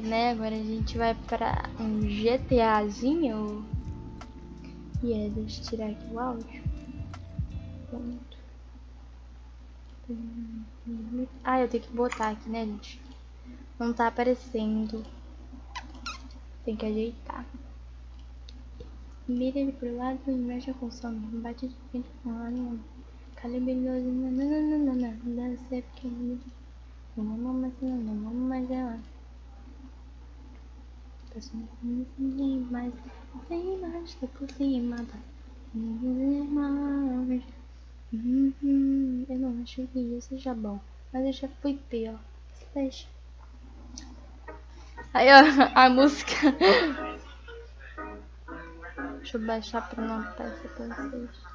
Né, agora a gente vai pra um GTAzinho. E é, deixa eu tirar aqui o áudio. Pronto. Ah, eu tenho que botar aqui, né, gente? Não tá aparecendo. Tem que ajeitar. Mira ele pro lado e mexe com som. Bate de frente com a linha. Calibre 12. Nananana. Deve ser pequeno. Não vamos mais, não, não vamos mais ela. Passando mais. Sem mais, tá por cima. Eu não acho que isso seja bom. Mas eu já fui pior. Slash. Aí, ó, a música. Deixa eu baixar pra não aparecer pra vocês.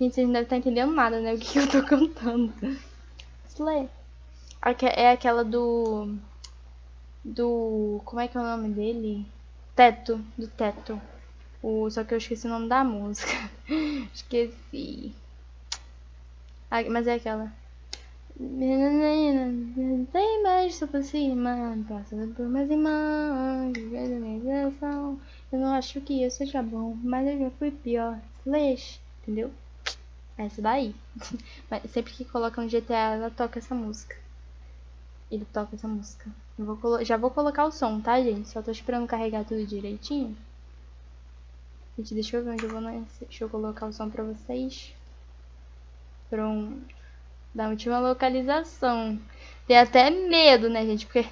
Gente, vocês não devem estar entendendo nada, né? O que eu tô cantando. Slay. É aquela do... Do... Como é que é o nome dele? Teto. Do Teto. O... Só que eu esqueci o nome da música. esqueci. Mas é aquela. Tem mais por cima, passando por mais organização. Eu não acho que isso seja bom, mas eu já fui pior. Slash, entendeu? Essa daí. Mas sempre que coloca um GTA, ela toca essa música. Ele toca essa música. Vou já vou colocar o som, tá, gente? Só tô esperando carregar tudo direitinho. Gente, deixa eu ver onde eu vou nesse. Deixa eu colocar o som pra vocês. Pronto. Da última localização. Tem até medo, né, gente? Porque...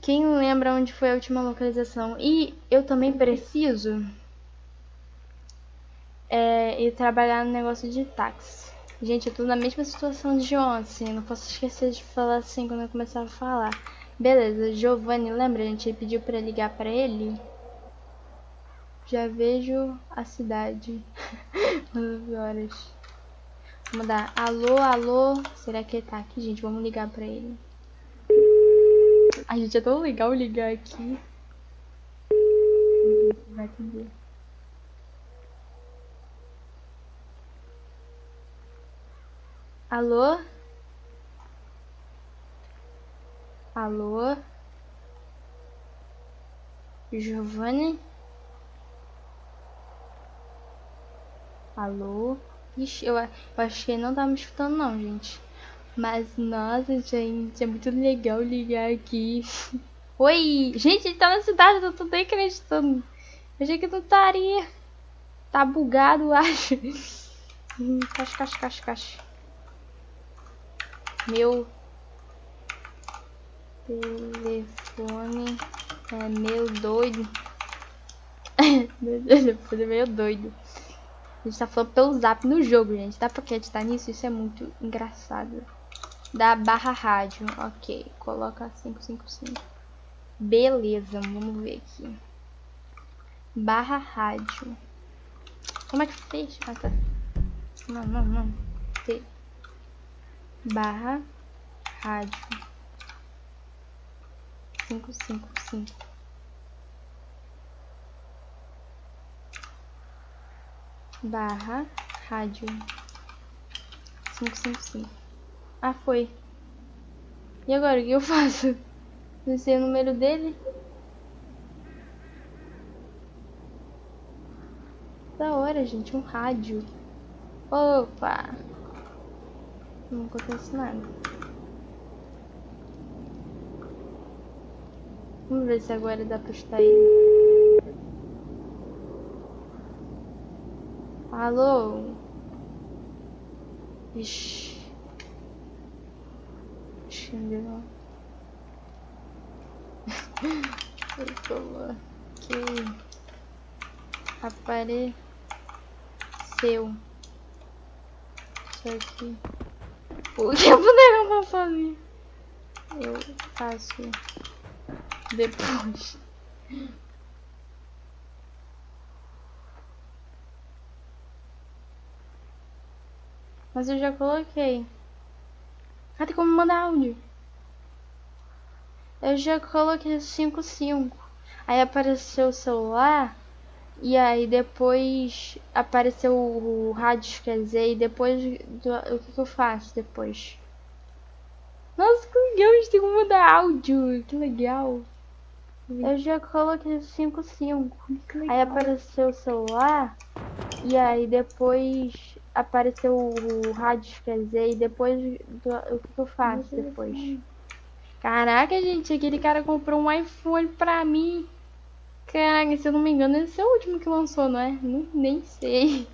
Quem lembra onde foi a última localização? E eu também preciso é, e trabalhar no negócio de táxi. Gente, eu tô na mesma situação de ontem, não posso esquecer de falar assim quando eu começar a falar. Beleza, Giovanni, lembra? A gente pediu pra ligar pra ele. Já vejo a cidade. 9 horas. Vamos dar alô, alô. Será que ele tá aqui, gente? Vamos ligar pra ele. A gente é tão legal ligar aqui. Vai atender. Alô? Alô? Giovanni? Alô? Ixi, eu, eu acho que não tá me escutando não, gente. Mas, nossa, gente, é muito legal ligar aqui. Oi! Gente, ele tá na cidade, eu tô nem acreditando. Eu achei que não estaria. Tá bugado, acho. Caixa, caixa, caixa, caixa. Meu telefone é meio doido. meu telefone é meio doido. A gente tá falando pelo zap no jogo, gente. Dá pra acreditar nisso? Isso é muito engraçado. Da barra rádio. Ok, coloca 555. Beleza, vamos ver aqui. Barra rádio. Como é que fez? Ah, tá. Não, não, não. Barra rádio. Cinco cinco cinco. Barra rádio. Cinco cinco cinco. Ah foi. E agora o que eu faço? Não sei o número dele. Da hora gente um rádio. Opa não acontece nada. Vamos ver se agora dá pra estar ele. Alô? Ixi. Entendeu? Eu coloquei. Apareceu. Isso aqui. O que eu puder comprar sozinho. Eu faço depois. Mas eu já coloquei. Ah, tem como mandar áudio. Eu já coloquei 55. Aí apareceu o celular. E aí depois apareceu o, rádio, quer dizer, e depois do, o que, que, eu faço depois? Nossa, que legal, a gente tem como mudar áudio, que legal. Eu já coloquei 55. Aí apareceu o celular. E aí depois apareceu o rádio, quer dizer, e depois do, o que, que eu faço depois? Caraca, gente, aquele cara comprou um iPhone pra mim. Caraca, se eu não me engano, esse é o último que lançou, não é? Nem sei.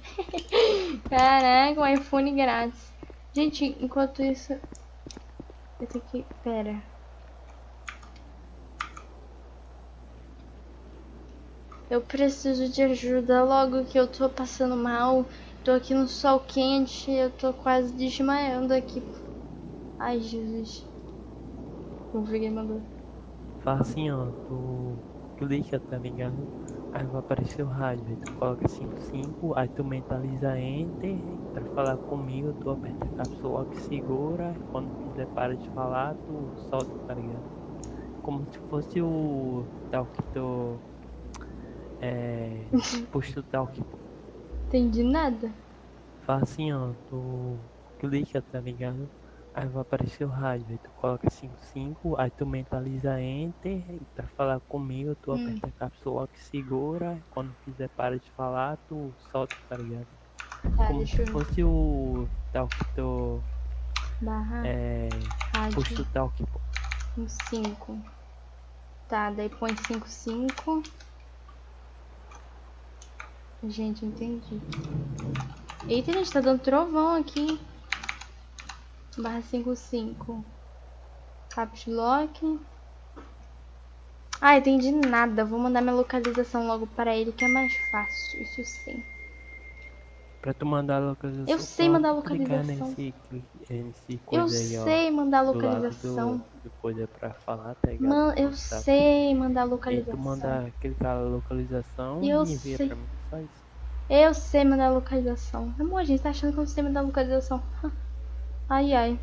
Caraca, um iPhone grátis. Gente, enquanto isso... Eu tenho que... Pera. Eu preciso de ajuda logo que eu tô passando mal. Tô aqui no sol quente, eu tô quase desmaiando aqui. Ai, Jesus. Ver quem mandou. Assim, ó, tu clica, tá ligado? Aí vai aparecer o rádio, aí tu coloca 55, aí tu mentaliza Enter, pra falar comigo, tu aperta a cápsula que segura, quando quiser para de falar, tu solta, tá ligado? Como se fosse o tal que tu... É... push to talk, Entendi nada. Fala assim, ó, tu clica, tá ligado? Aí vai aparecer o rádio, aí tu coloca 55, aí tu mentaliza Enter, pra falar comigo, tu hum. aperta a cápsula que segura, quando quiser para de falar, tu solta, tá ligado? Tá, Como se fosse o tal que tu... Barra é, rádio. Puxa o talk, pô. Um 5. Tá, daí põe 55. Gente, entendi. Eita, gente, tá dando trovão aqui. Barra 55. Caps lock. Ah, entendi nada. Vou mandar minha localização logo para ele, que é mais fácil. Isso sim. Pra tu mandar a localização. Eu sei mandar a localização. Nesse, nesse eu aí, sei ó, mandar a localização. Do, do coisa pra falar, tá ligado? Man, eu sei mandar a localização. E tu manda clicar a localização eu e envia sei. pra mim. Só isso. Eu sei mandar localização. Amor, a gente tá achando que eu sei mandar localização. Ai, ai.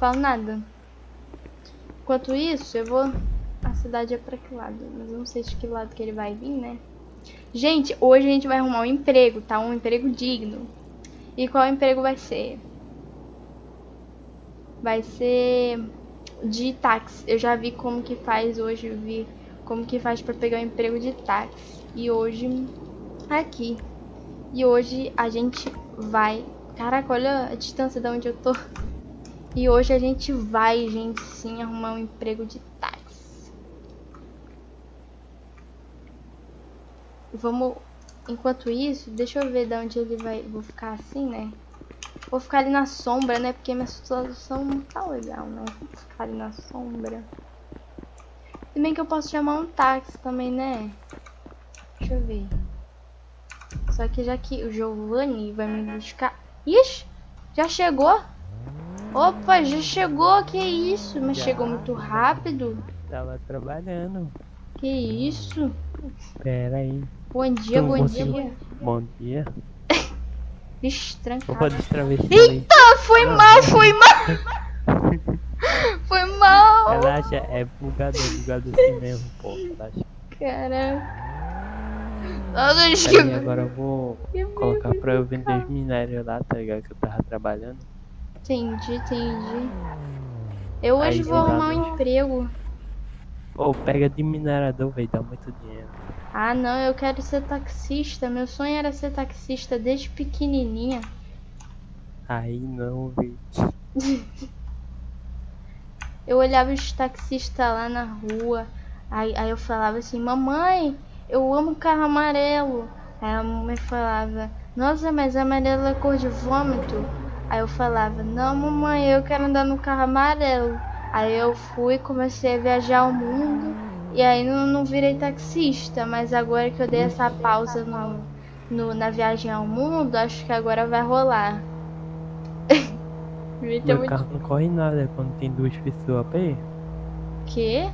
Falo nada. Enquanto isso, eu vou... A cidade é pra que lado? Mas eu não sei de que lado que ele vai vir, né? Gente, hoje a gente vai arrumar um emprego, tá? Um emprego digno. E qual emprego vai ser? Vai ser de táxi. Eu já vi como que faz hoje, eu vi como que faz pra pegar um emprego de táxi. E hoje aqui. E hoje a gente vai... Caraca, olha a distância de onde eu tô. E hoje a gente vai, gente, sim, arrumar um emprego de táxi. Vamos... Enquanto isso, deixa eu ver de onde ele vai... Vou ficar assim, né? Vou ficar ali na sombra, né? Porque minha situação não tá legal, né? Vou ficar ali na sombra. Se bem que eu posso chamar um táxi também, né? Deixa eu ver. Só que já que o Giovanni vai me buscar... Ixi, já chegou? Opa, já chegou, que isso? Mas já. chegou muito rápido. Tava trabalhando. Que isso? Pera aí. Bom dia, bom dia. Bom dia. Vixe, trancado. Opa, destravesti Eita, foi Não, mal, foi mal. foi mal. Relaxa, é bugado, é bugado assim mesmo, pô. Relaxa. Caramba. Nossa, que... agora eu vou colocar pra eu vender os minérios lá, tá ligado? Que eu tava trabalhando. Entendi, entendi. Eu hoje Aí, vou arrumar um emprego. Pô, pega de minerador, velho, dá muito dinheiro. Ah, não, eu quero ser taxista. Meu sonho era ser taxista desde pequenininha. Aí não, velho. eu olhava os taxistas lá na rua. Aí, aí eu falava assim, mamãe, eu amo carro amarelo. Aí a mamãe falava, nossa, mas amarelo é cor de vômito. Aí eu falava, não mamãe, eu quero andar no carro amarelo. Aí eu fui, comecei a viajar o mundo. E aí não, não virei taxista, mas agora que eu dei essa pausa no, no, na viagem ao mundo, acho que agora vai rolar. Meu muito... carro não corre nada quando tem duas pessoas perto. Quê?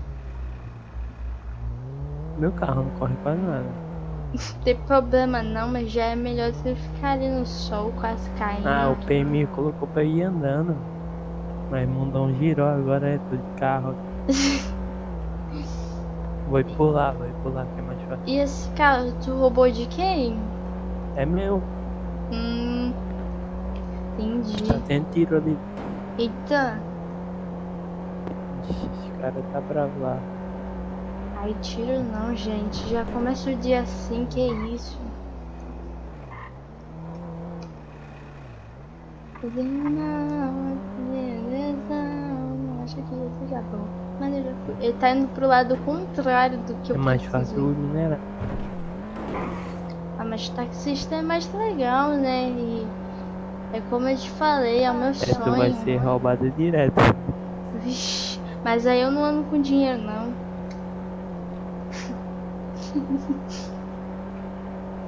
Meu carro não corre quase nada. Não tem problema não, mas já é melhor você ficar ali no sol quase caindo. Ah, o PMI colocou pra ir andando. Mas mundão girou, agora é tudo de carro. Vou pular, vou pular que é mais fácil. E esse carro, tu roubou de quem? É meu, Hum. Entendi. tá tendo tiro ali. Eita. Esse cara tá bravo lá. Ai, tiro não, gente. Já começa o dia assim, que isso? Não, acho que esse já bom. Mas fui. Ele tá indo pro lado contrário do que É eu mais preciso fácil ir. minerar. Ah, mas taxista é mais legal, né? E é como eu te falei, é o meu É, sonho. tu vai ser roubado direto. Vixe, mas aí eu não ando com dinheiro, não.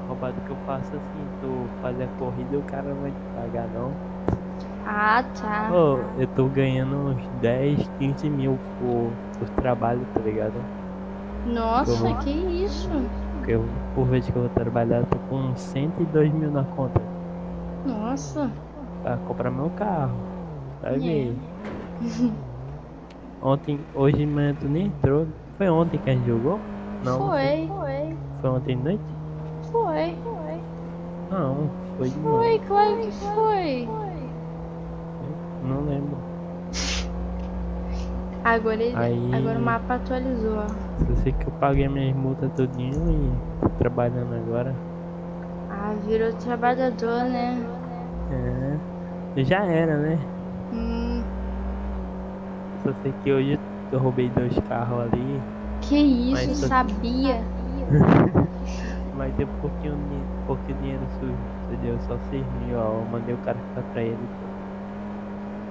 Roubado que eu faço assim, tu faz a corrida e o cara vai te pagar não. Ah, tá. Ô, eu tô ganhando uns 10, 15 mil por, por trabalho, tá ligado? Nossa, que isso? Porque eu, por vez que eu vou trabalhar, eu tô com 102 mil na conta. Nossa. Pra comprar meu carro. Vai É. ver. Ontem, hoje manhã tu nem entrou. Foi ontem que a gente jogou? Não. Foi, foi, Foi ontem de noite? foi, foi. Não, foi de. Foi, claro que foi. Não lembro. Agora, ele, Aí- agora o mapa atualizou. Só sei que eu paguei minhas multas tudinho e tô trabalhando agora. Ah, virou trabalhador, né? É. Já era, né? Hum, Só sei que hoje eu roubei dois carros ali. Que isso, Mas só- sabia? Mas deu um pouquinho, de- pouquinho dinheiro sujo. Entendeu? Só 6 mil, ó. Eu mandei o cara ficar pra ele.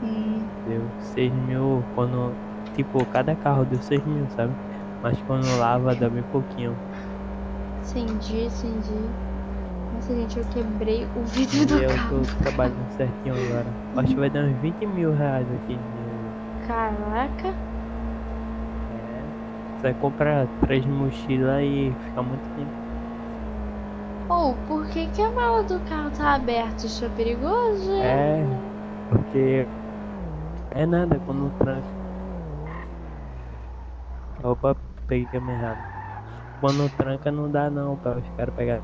Hum, Deu 6 mil quando. Tipo, cada carro deu 6 mil, sabe? Mas quando lava dá bem pouquinho. entendi, entendi. Nossa, gente, eu quebrei o vidro E do eu carro. tô trabalhando certinho agora. Acho que vai dar uns 20 mil reais aqui. Caraca. Vai comprar três mochilas e ficar muito tempo. Ou, por que, que a mala do carro tá aberta? Isso é perigoso? É, porque é nada quando tranca. Opa, peguei câmera errada. Quando tranca não dá não para os caras pegar.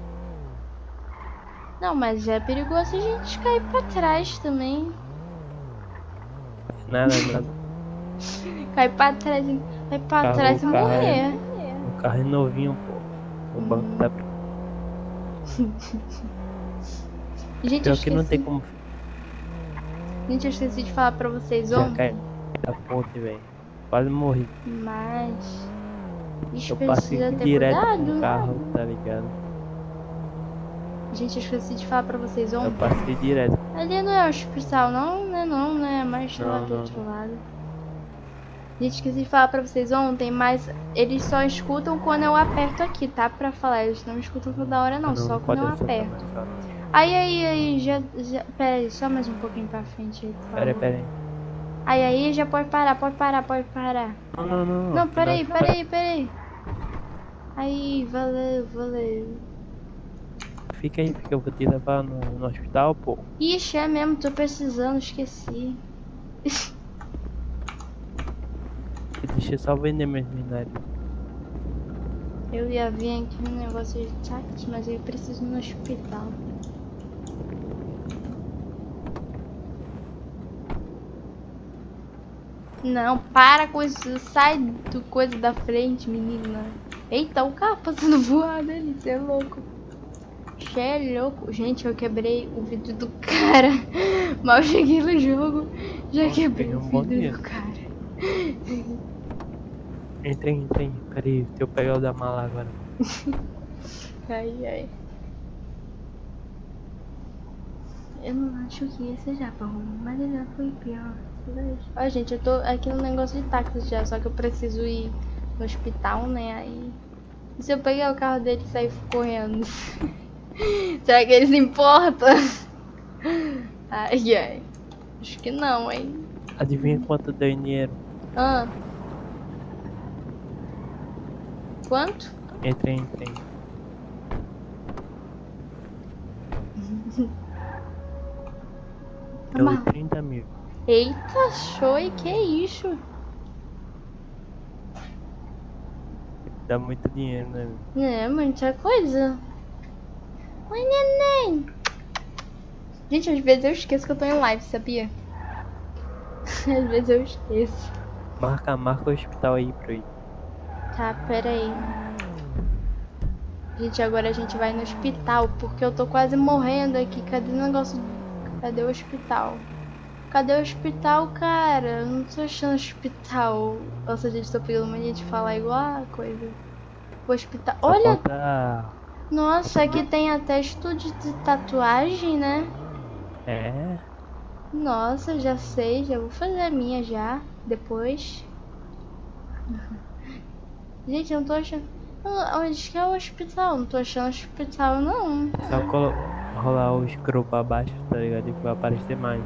Não, mas é perigoso a gente cair pra trás também. Nada, nada. Cair pra trás, vai pra Carro- trás e carro é- morrer. O carro é novinho, pô. O banco tá. Gente, eu Pior esqueci, que não tem como gente, eu esqueci de falar pra vocês ontem. da ponte, velho. Quase morri. Mas. Eu passei direto cuidado. com o carro, tá ligado? Gente, eu esqueci de falar pra vocês Eu ontem. passei direto. Ali não é o hospital, não, né? Não, né? Mais lá Não, do outro lado. Gente, esqueci de falar pra vocês ontem, mas eles só escutam quando eu aperto aqui, tá? Pra falar, eles não escutam toda hora, não, só quando eu aperto. não. Aí, aí, aí, já, já. Pera aí, só mais um pouquinho pra frente aí. Pera aí, pera aí. Aí, aí, já pode parar, pode parar, pode parar. Não, não, não. Não, pera aí, pera aí, pera aí. Aí, valeu, valeu. Fica aí, porque eu vou te levar no, no hospital, pô. Ixi, é mesmo, tô precisando, esqueci. Deixa eu só vender meus minérios. Eu ia vir aqui no negócio de táxi, mas eu preciso ir no hospital. Não, para com isso, sai do coisa da frente, menina. Eita, o carro passando voado ali, você é louco. Você é louco. Gente, eu quebrei o vidro do cara. Mal cheguei no jogo, já Nossa, quebrei o um vidro dinheiro. do cara. Entra aí, entra aí. Pera aí, deixa eu pegar o da mala agora. Ai, ai. Eu não acho que esse seja bom, mas ele já foi pior. Ó, gente, eu tô aqui no negócio de táxi já, só que eu preciso ir no hospital, né? Aí. E se eu pegar o carro dele e sair correndo? Será que eles se importam? Ai, ai. Acho que não, hein? Adivinha quanto deu dinheiro? Ah. Quanto? Entrei, entrei. Deu Mas- 30 mil. Eita, show, e que isso? Dá muito dinheiro, né? É, muita coisa. Oi, neném. Gente, às vezes eu esqueço que eu tô em live, sabia? Às vezes eu esqueço. Marca, marca o hospital aí pra ir. Tá, pera aí. Gente, agora a gente vai no hospital, porque eu tô quase morrendo aqui. Cadê o negócio? Cadê o hospital? Cadê o hospital, cara? Eu não tô achando hospital. Nossa, gente, tô pegando mania de falar igual a coisa. O hospital. Só Olha, falta... nossa, aqui tem até estúdio de tatuagem, né? É. Nossa, já sei, já vou fazer a minha já, depois. Gente, eu não tô achando. Onde que é o hospital? Não tô achando hospital, não. Só colo... rolar o scroll pra baixo, tá ligado? E vai aparecer mais.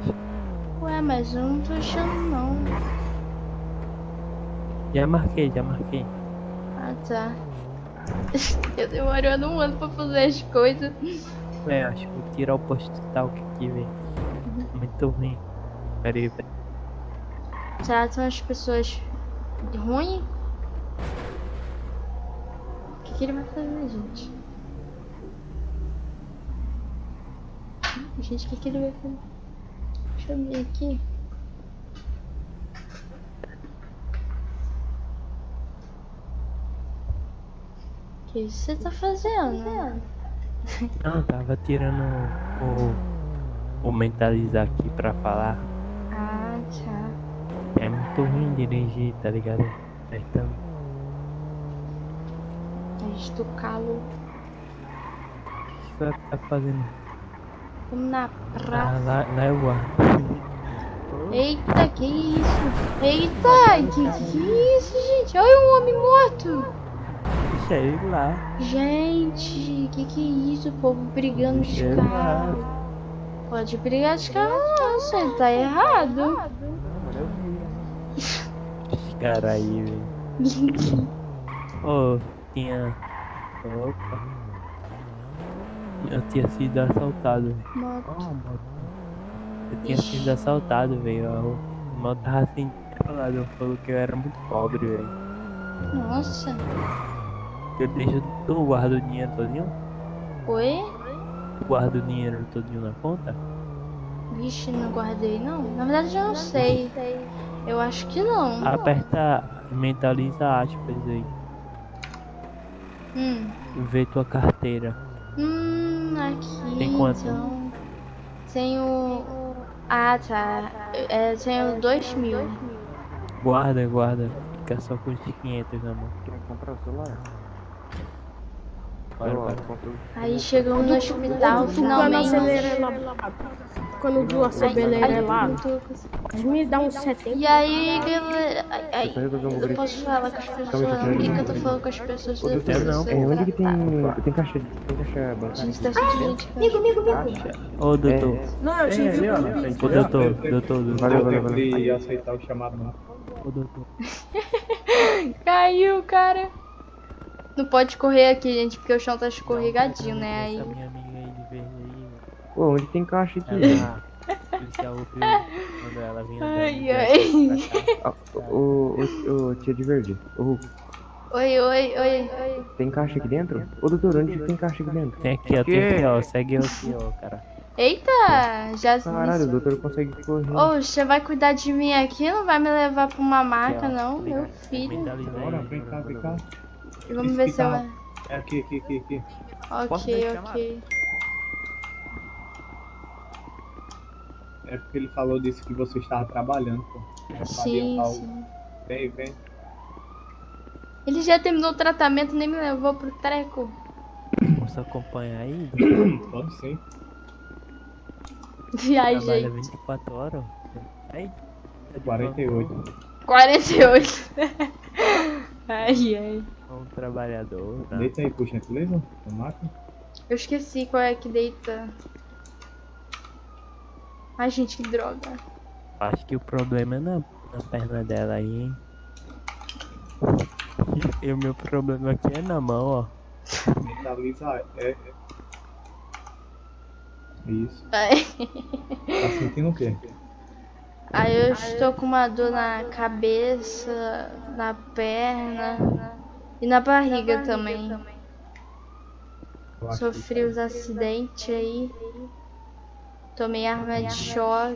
Ué, mas eu não tô achando, não. Já marquei, já marquei. Ah, tá. Eu demorando um ano pra fazer as coisas. É, acho que vou tirar o postal que aqui, velho. Muito ruim. Pera aí, aí. Tratam as pessoas ruim? O que, ele vai fazer, gente? Gente, o que, que ele vai fazer? Deixa eu ver aqui. O que você tá fazendo? Não, tava tirando o, o mentalizar aqui pra falar. Ah, tá. É muito ruim dirigir, tá ligado? Então, Mas do calo. o que você tá fazendo? Vamos na Ah, praça. lá, lá eu guardo. Eita, que isso? Eita, que que isso, gente? Olha um homem morto. Deixa ele lá. Gente, que que é isso? O povo brigando de Deixa ele lá. carro. Pode brigar de carro não, você tá errado. Esse cara aí, velho. Ô, tinha. Opa. Eu tinha sido assaltado. Moto. Eu tinha sido assaltado, velho. O mal tava assim, falado. Falou que eu era muito pobre, velho. Nossa. Eu deixo. Tu guarda o dinheiro todinho? Oi? Tu guarda o dinheiro todinho na conta? Vixe, não guardei não. Na verdade eu não sei. Eu acho que não. Aperta. Mentaliza aspas aí. Hum. Vê tua carteira. Hum, aqui Tem quanto? então. Tenho. Ah, tá. É, tenho dois mil. Guarda, guarda. Fica só com os 500 na mão. Quer comprar o celular? Aí chegamos no hospital, finalmente. Quando o duas acelera é lá, não me dá um 70. E aí, galera. ai, eu posso falar com as pessoas. Calma aí, Por que, eu tô falando com as pessoas? Depois não, de É, ser onde que tem, tratado? tem caixa, tem caixa A bancária? gente tá sentindo. Ô, doutor. Não, eu na frente. Ô, doutor, doutor, doutor. Valeu, valeu, Não valeu. que aceitar o chamado, não. Ô, doutor. Caiu, cara. Não pode correr aqui, gente, porque o chão tá escorregadinho, né? Aí. Velho. Ô, onde tem caixa aqui? Ela, o policial ela Ai, ai. Ah, Ô, ô, ô, tia de verde. Ô, Oi, oi, oi, oi. tem caixa aqui dentro? Ô, doutor, onde tem caixa aqui dentro? Tem aqui, ó, tem aqui, ó. Segue eu aqui, ó, cara. Eita, já. Caralho, o doutor consegue correr. Ô, você vai cuidar de mim aqui? Não vai me levar pra uma maca, não? Meu Obrigado. filho. Bora, aí. vem cá, vem cá. Vamos ver se eu. Hospital. É aqui, aqui, aqui, aqui. Ok, ok. É porque ele falou disso que você estava trabalhando, pô. Já sabia Sim, sim. Vem, vem. Ele já terminou o tratamento, nem me levou pro treco. Posso acompanhar aí? Pode sim. Viajei. Trabalha 24 horas. Aí. tá de 48. 48. ai, ai. Um trabalhador, tá? Deita aí, gentileza. Na máquina. Eu esqueci qual é que deita. Ai, gente, que droga. Acho que o problema é na, na perna dela aí, hein? E o meu problema aqui é na mão, ó. Mentaliza. É. é. Isso. Ai. Tá sentindo o quê? Aí eu estou com uma dor na cabeça, na perna e na barriga também. Eu acho que Sofri os acidentes aí. Tomei arma de choque.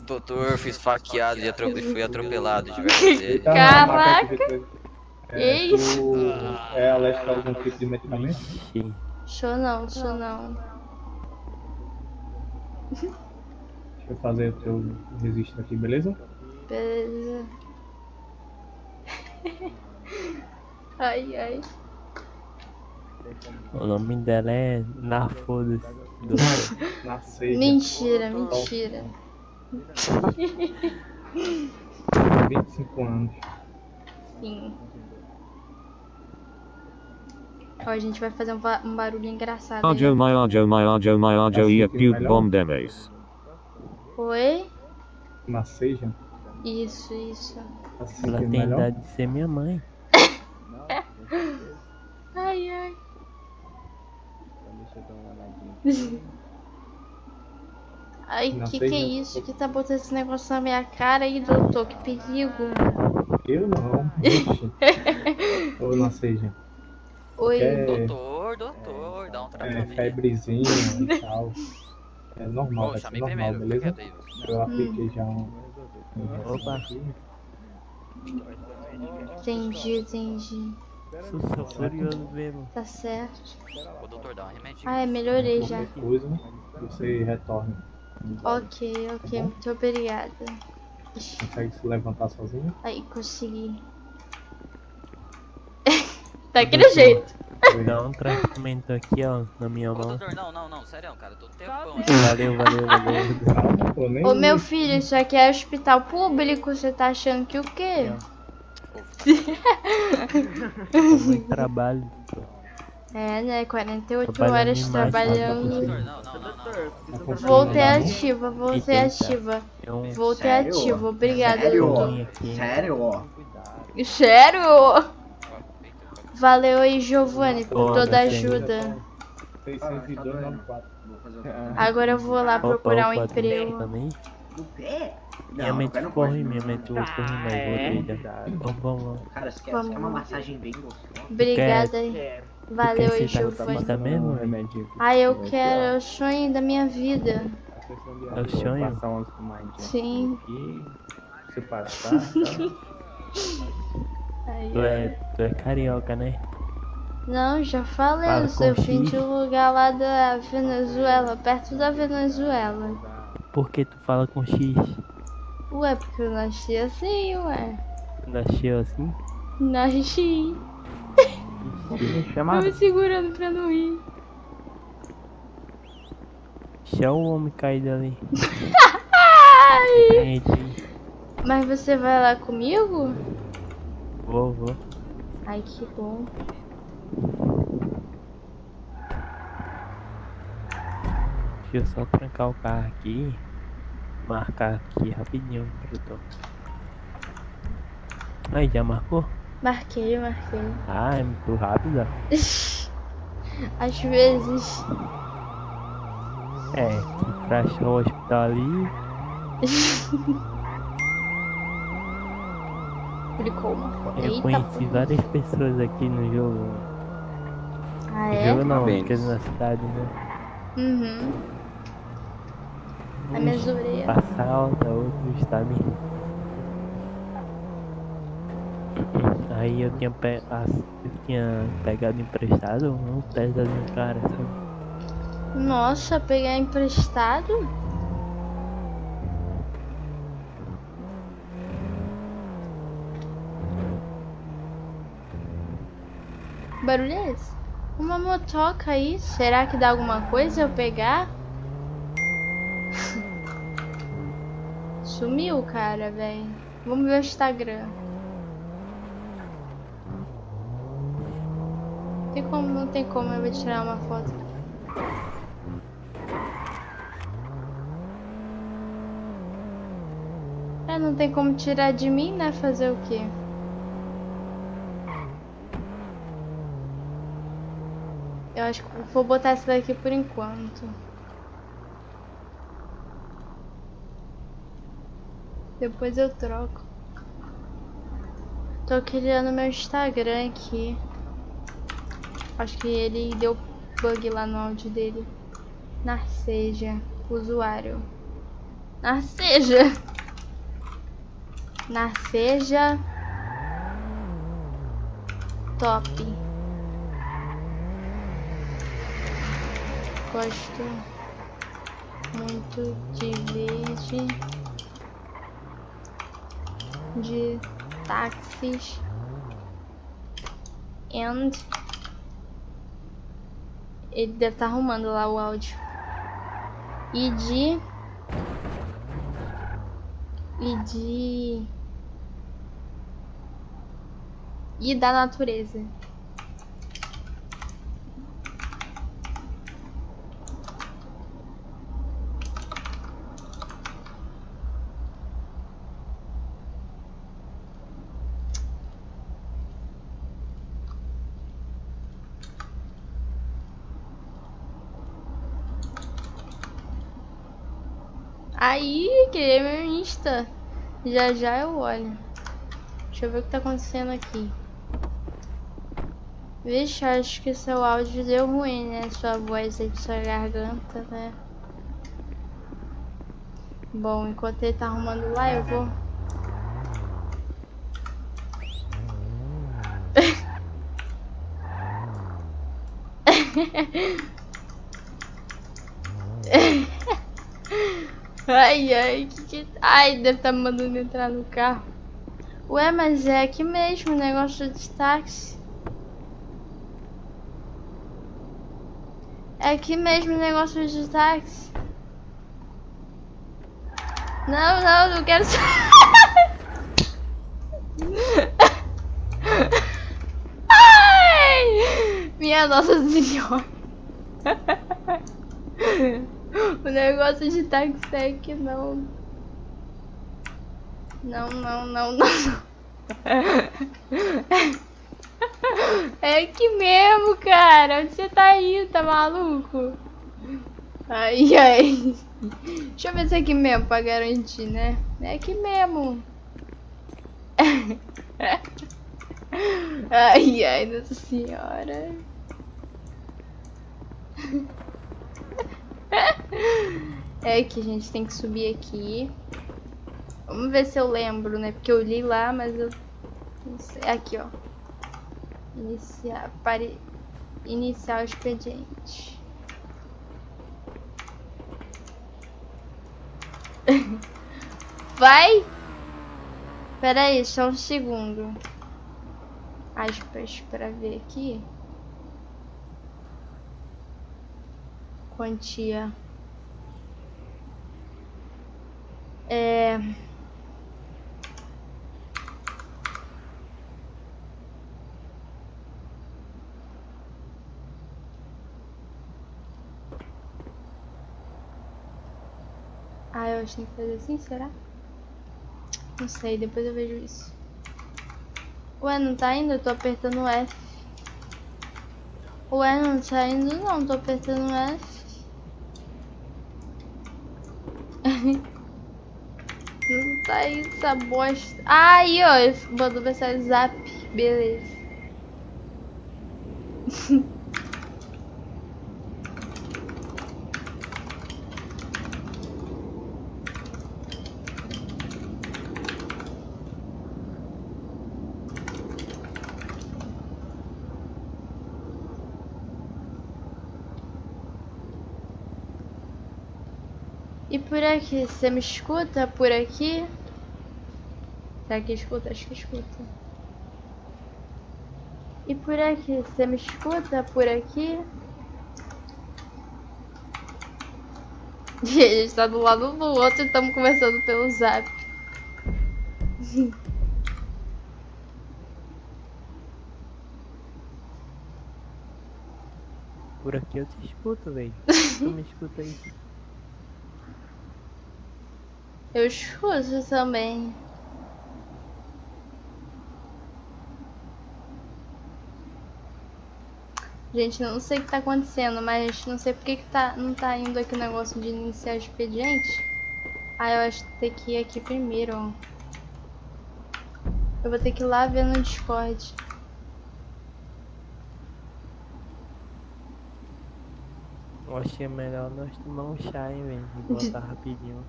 Doutor, fui esfaqueado e atro- fui atropelado diversas vezes. Tá, Caraca! É, isso? tu é alérgico a algum tipo de medicamento? Ixi, Show não, show não. Deixa eu fazer o teu registro aqui, beleza? Beleza. Ai, ai. o nome dela é Na Foda-se. Doutor. Na. Mentira, mentira. 25 anos. Sim. Ó, a gente vai fazer um, ba- um barulho engraçado. aí. Arjo my arjo my arjo my Assim e a melhor? bom demes. Oi? Na seja. Isso, isso. Assim Ela é tem melhor. idade de ser minha mãe. Ai, ai. Ai, Não que que é né? isso? Que tá botando esse negócio na minha cara aí, doutor? Que perigo. Eu não. Ou na seja. Oi. É, Doutor, doutor, dá um é tratamento. febrezinha e tal. É normal, chamei normal, primeiro, beleza? Eu apliquei já um. Opa. aqui. Entendi, entendi. Sou furioso mesmo. Tá certo. Ô, doutor, dá um remédio. Ai, melhorei já. Qualquer coisa, você retorna. Ok, ok. Muito obrigada. Consegue se levantar sozinho? Aí, consegui. Daquele jeito. Dá um tratamento aqui, ó, na minha Ô, mão. doutor, não, não, não, sério, cara, tô tempão. Valeu, valeu, valeu. Ô, meu filho, isso aqui é hospital público. Você tá achando que o quê? Muito trabalho. É, né? 48 Trabalhando horas demais, trabalhando. Doutor, não, não, não, não. Tá Voltei ativa, voltei Eita. ativa. Um Voltei Sério? ativa. Obrigada, Sério? doutor. Sério, ó. Sério? Valeu aí, Giovanni, por toda a ajuda. 60294. Vou fazer. Agora eu vou lá procurar um emprego. também. No pé? Minha Não, mente corre, minha mente corre mais, vou trilhar. Vamos, vamos. Cara, você quer, Vamos. quer uma massagem bem gostosa? Obrigada aí. Valeu aí. Tá mesmo? Remédio. Ah, eu quero, é o sonho da minha vida. É o sonho? Sim. aqui. Se passar, tá? Tu é, tu é carioca, né? Não, já falei, Fala eu fim de um lugar lá da Venezuela, perto da Venezuela. Por que tu fala com X? Ué, porque eu nasci assim, ué. Nasceu assim? Nasci. Tô Chamado. me segurando pra não ir. Deixa o homem caído ali. Ai, Gente, mas você vai lá comigo? vou, vou. Ai, que bom. Deixa eu só trancar o carro aqui. Marcar aqui rapidinho tô. Aí, já marcou? Marquei, marquei. Ah, é muito rápido. Às vezes. É, pra achar o hospital ali. Clicou uma foto. Eu Eita, conheci pô. várias pessoas aqui no jogo. Ah, No é? jogo não, porque na cidade, né? Uhum. A minha orelhas. Passar alta outro estado. Aí eu tinha, pe... eu tinha pegado emprestado um pedazinho cara, sabe? Nossa, pegar emprestado? Barulho é esse? Uma motoca aí. Será que dá alguma coisa eu pegar? Sumiu, cara, velho. Vamos ver o Instagram. Tem como, não tem como eu vou tirar uma foto. É, não tem como tirar de mim, né? Fazer o quê? Eu acho que vou botar essa daqui por enquanto. Depois eu troco. Tô criando meu Instagram aqui. Acho que ele deu bug lá no áudio dele. Narceja, usuário. Narceja! Narceja. Top. Gosto muito de verde. De táxis. And. Ele deve estar arrumando lá o áudio. E de. E de. E da natureza. Aí, criei meu Insta. Já já eu olho. Deixa eu ver o que tá acontecendo aqui. Vixe, acho que seu áudio deu ruim, né? Sua voz aí, sua garganta, né? Bom, enquanto ele tá arrumando lá, eu vou... Ai, ai, que que... Ai, deve estar me mandando entrar no carro. Ué, mas é aqui mesmo o negócio de táxi. É aqui mesmo o negócio de táxi. Não, não, não quero. Ai! Minha Nossa Senhora. O negócio de táxi é que não. Não, não, não, não. É aqui mesmo, cara. Onde você tá indo, tá maluco? Ai, ai. Deixa eu ver se é aqui mesmo pra garantir, né? É aqui mesmo. Ai, ai, Nossa Senhora. É que a gente tem que subir aqui. Vamos ver se eu lembro, né? Porque eu li lá, mas eu... sei. Aqui, ó. Iniciar, pare... Iniciar o expediente. Vai! Pera aí, só um segundo. Aspas pra ver aqui. Quantia. É... Ah, eu acho que tem que fazer assim, será? Não sei, depois eu vejo isso. Ué, não tá indo? Eu tô apertando F. Ué, não tá indo não, tô apertando F. Não tá aí essa bosta. Ah, aí, ó. Mandou mensagem zap. Beleza. por aqui, você me escuta por aqui? Será que escuta? Acho que escuta. E por aqui, você me escuta por aqui? E a gente tá do lado do outro e estamos conversando pelo zap. Por aqui eu te escuto, velho. Tu me escuta aí. Eu escuto também. Gente, não sei o que tá acontecendo, mas não sei porque que tá, não tá indo aqui o negócio de iniciar o expediente. Ah, eu acho que tem que ir aqui primeiro. Eu vou ter que ir lá ver no Discord. Eu achei melhor nós tomar um chá em vez de botar rapidinho.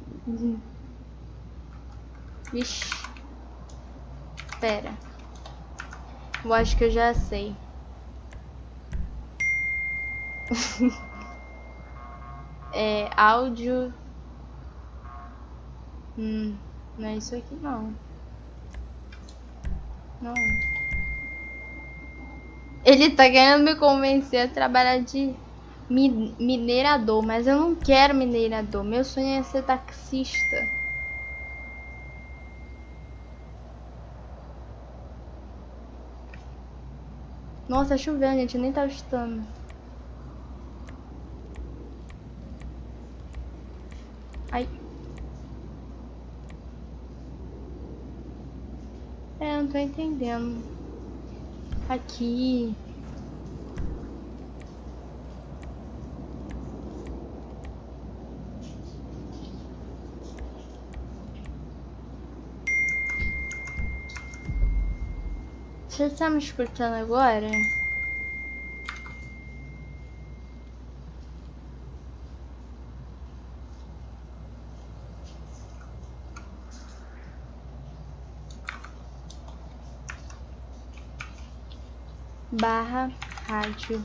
Vixe. Pera. Eu acho que eu já sei. é áudio. Hum, não é isso aqui não. Não. Ele tá querendo me convencer a trabalhar de mi- minerador, mas eu não quero minerador. Meu sonho é ser taxista. Nossa, tá chovendo, gente. Eu nem tava estando. Ai. É, eu não tô entendendo. Aqui. Você tá me escutando agora? Barra rádio.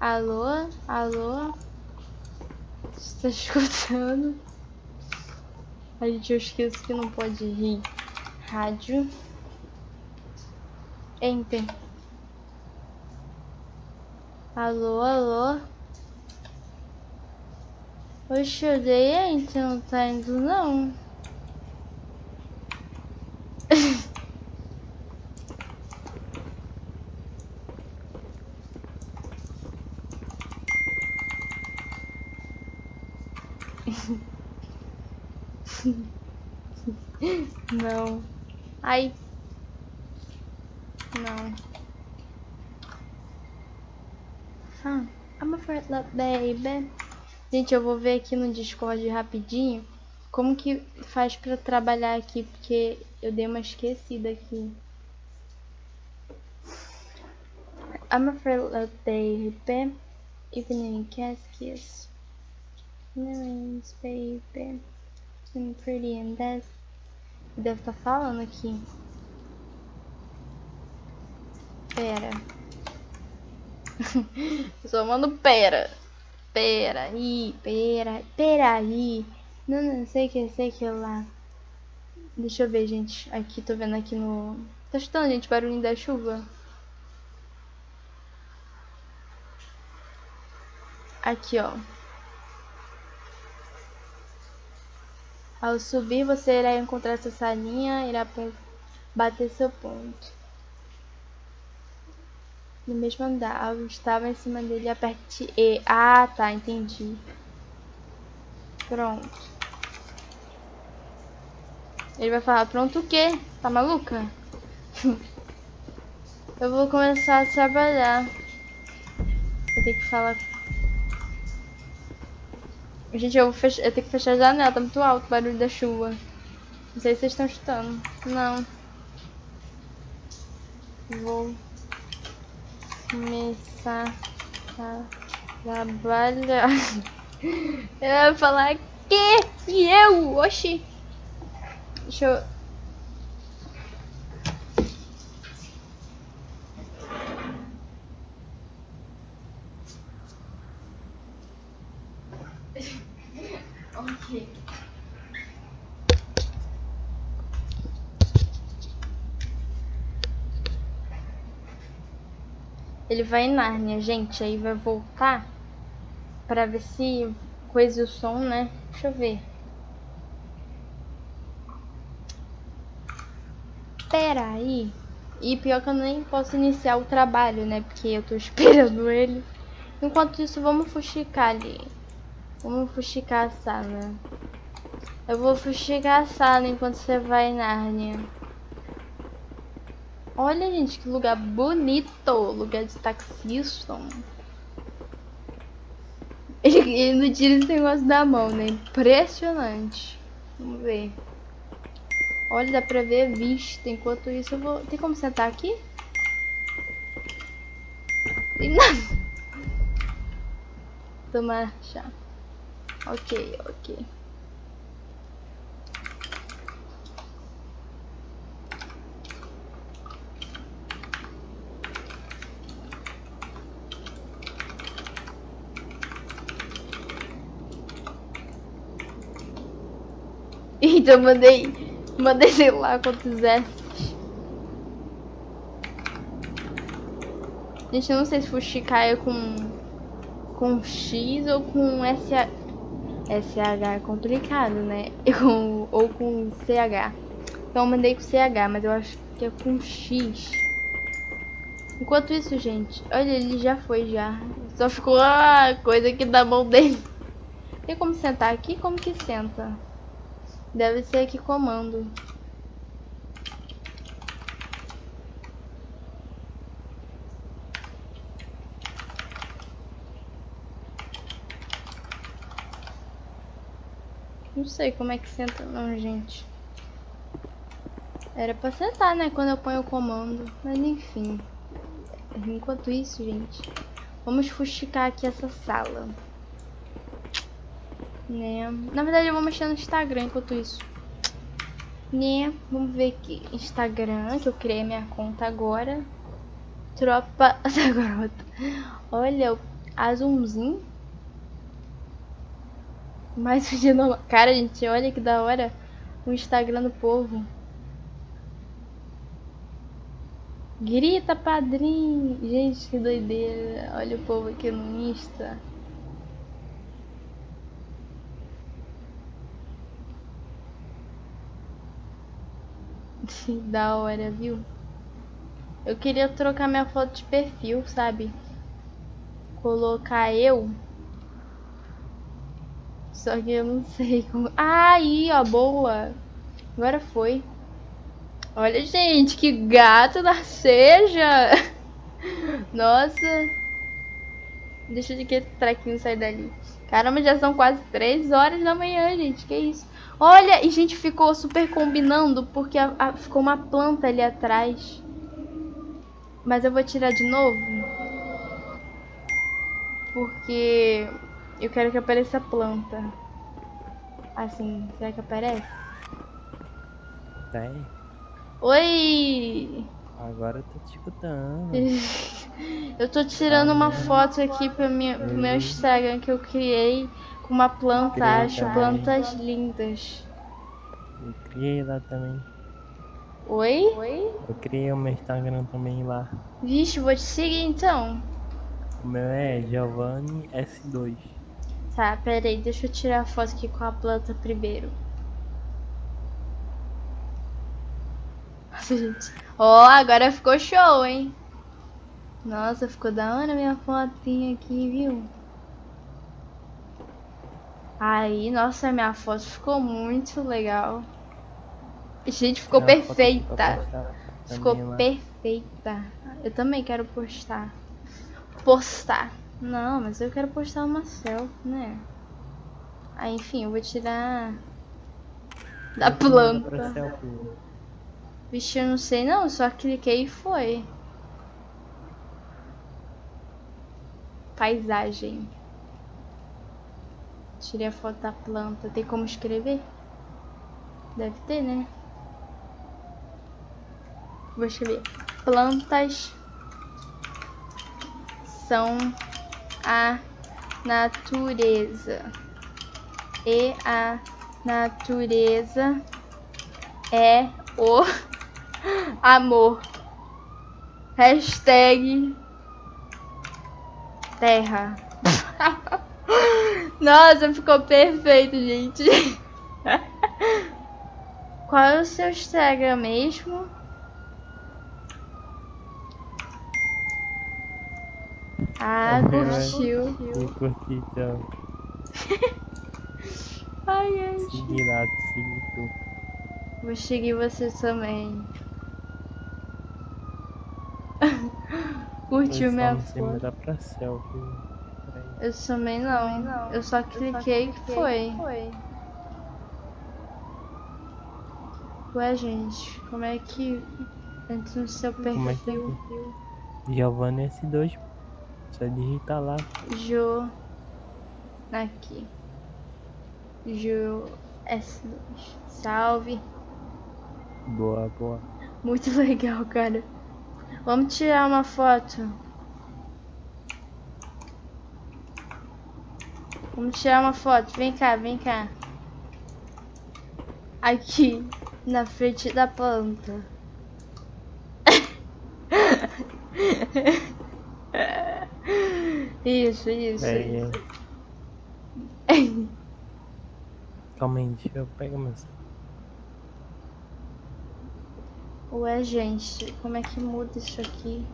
Alô? Alô? Você tá escutando? A gente, eu esqueço que não pode rir. Rádio. Enter. Alô, alô. Oxe, eu dei enter, não tá indo não. Não. Ai. Não. Ah, I'm a friend love baby. Gente, eu vou ver aqui no Discord rapidinho como que faz pra trabalhar aqui, porque eu dei uma esquecida aqui. I'm a friend love baby. Evening kiss. Millions baby. I'm pretty and that's Deve estar falando aqui. Pera. Só mando pera. Pera aí, pera, pera aí. Não, não sei que, sei que lá. Deixa eu ver, gente. Aqui, tô vendo aqui no... Tá escutando, gente, barulhinho da chuva? Aqui, ó. Ao subir, você irá encontrar essa salinha, irá bater seu ponto. No mesmo andar, ao estava em cima dele, aperte E. Ah, tá, entendi. Pronto. Ele vai falar, pronto o quê? Tá maluca? Eu vou começar a trabalhar. Eu tenho que falar Gente, eu, vou fech... eu tenho que fechar a janela, tá muito alto o barulho da chuva. Não sei se vocês estão escutando. Não. Vou começar a trabalhar. Eu vou falar que? E eu? Oxi. Deixa eu. Ele vai em Nárnia, gente. Aí vai voltar pra ver se coisa o som, né? Deixa eu ver. Pera aí. E pior que eu nem posso iniciar o trabalho, né? Porque eu tô esperando ele. Enquanto isso, vamos fuxicar ali. Vamos fuxicar a sala. Eu vou fuxicar a sala enquanto você vai, Nárnia. Olha, gente, que lugar bonito. Lugar de taxista. Ele, ele não tira esse negócio da mão, né? Impressionante. Vamos ver. Olha, dá pra ver a vista. Enquanto isso, eu vou... Tem como sentar aqui? Tem nada. Tomar chá. Ok, ok. Eita, eu mandei. Mandei sei lá quantos S. Gente, eu não sei se Fuxicar é com. com X ou com SH. SH é complicado, né? Com, ou com CH. Então eu mandei com CH, mas eu acho que é com X. Enquanto isso, gente, olha, ele já foi já. Só ficou a coisa aqui da mão dele. Tem como sentar aqui? Como que senta? Deve ser aqui comando. Não sei como é que senta não, gente. Era pra sentar, né? Quando eu ponho o comando. Mas enfim. Enquanto isso, gente. Vamos fuxicar aqui essa sala. Né? Na verdade eu vou mexer no Instagram enquanto isso. Né? Vamos ver aqui. Instagram, que eu criei minha conta agora. Tropa da garota. Olha, o azulzinho. Mais um dia normal. Cara, gente, olha que da hora o Instagram do povo. Grita, padrinho! Gente, que doideira. Olha o povo aqui no Insta. Da hora, viu? Eu queria trocar minha foto de perfil, sabe? Colocar eu. Só que eu não sei como. Aí, ó, boa. Agora foi. Olha, gente, que gato da seja. Nossa. Deixa de que esse trequinho sair dali. Caramba, já são quase 3 horas da manhã, gente. Que isso? Olha, e gente ficou super combinando porque a, a, ficou uma planta ali atrás. Mas eu vou tirar de novo. Porque eu quero que apareça a planta. Assim, será que aparece? Tem. Oi! Agora eu tô te escutando. Eu tô tirando uma foto aqui pro meu, pro meu Instagram que eu criei com uma planta, Criei acho também. plantas lindas. Eu criei lá também. Oi? Eu criei o meu Instagram também lá. Vixe, vou te seguir então. O meu é Giovanni S2. Tá, pera aí, deixa eu tirar a foto aqui com a planta primeiro. Nossa, gente. Ó, agora ficou show, hein? Nossa, ficou da hora minha fotinha aqui, viu? Aí, nossa, minha foto ficou muito legal. Gente, ficou perfeita. Ficou lá. perfeita. Eu também quero postar. Postar. Não, mas eu quero postar uma selfie, né? Aí, enfim, eu vou tirar da planta. Vixe, eu não sei não, só cliquei e foi. Paisagem. Tirei a foto da planta. Tem como escrever? Deve ter, né? Vou escrever. Plantas são a natureza. E a natureza é o amor. Hashtag terra. Nossa, ficou perfeito, gente. Qual é o seu Instagram mesmo? Ah, curtiu. Eu curti, então. Ai, ai. Segui lá, segui tu. Vou seguir você também. Curtiu minha não foto? Eu também não. Eu só cliquei que foi. Ué, gente, como é que entra no seu Como é que perfil? Giovanni S2. Só digitar lá. Jo. Aqui. Jo S2. Salve. Boa, boa. Muito legal, cara. Vamos tirar uma foto. Vamos tirar uma foto. Vem cá, vem cá. Aqui, na frente da planta. Isso, isso. Peraí, aí. Calma aí, deixa eu pegar meu. Ué, gente, como é que muda isso aqui?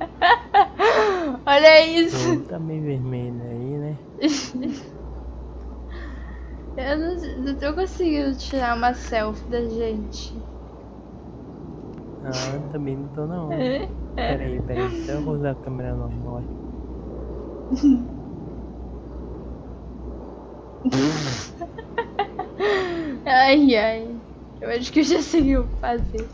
Olha isso! Tu tá meio vermelho aí, né? Eu não, não tô conseguindo tirar uma selfie da gente. Ah, também não tô não. Peraí, peraí, deixa eu usar a câmera normal. Ai, ai. Eu acho que eu já sei o que fazer.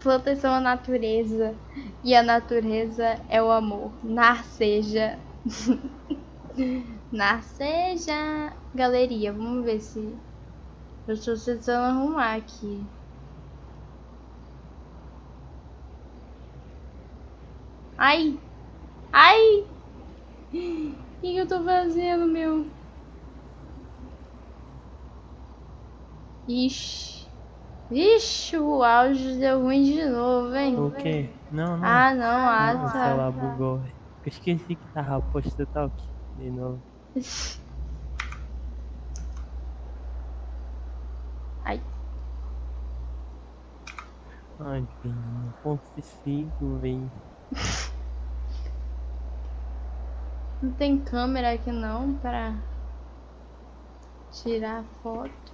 Plantas são a natureza. E a natureza é o amor. Narceja. Narceja. Galeria. Vamos ver se. Eu estou tentando arrumar aqui. Ai! Ai! O que, que eu tô fazendo, meu? Ixi. Ixi, o áudio deu ruim de novo, hein? O quê? Não, não. Ah, não, ah, o celular tá. bugou. Eu esqueci que tava posto talk de novo. Ai, Ai, não consigo, velho. não tem câmera aqui não para tirar foto.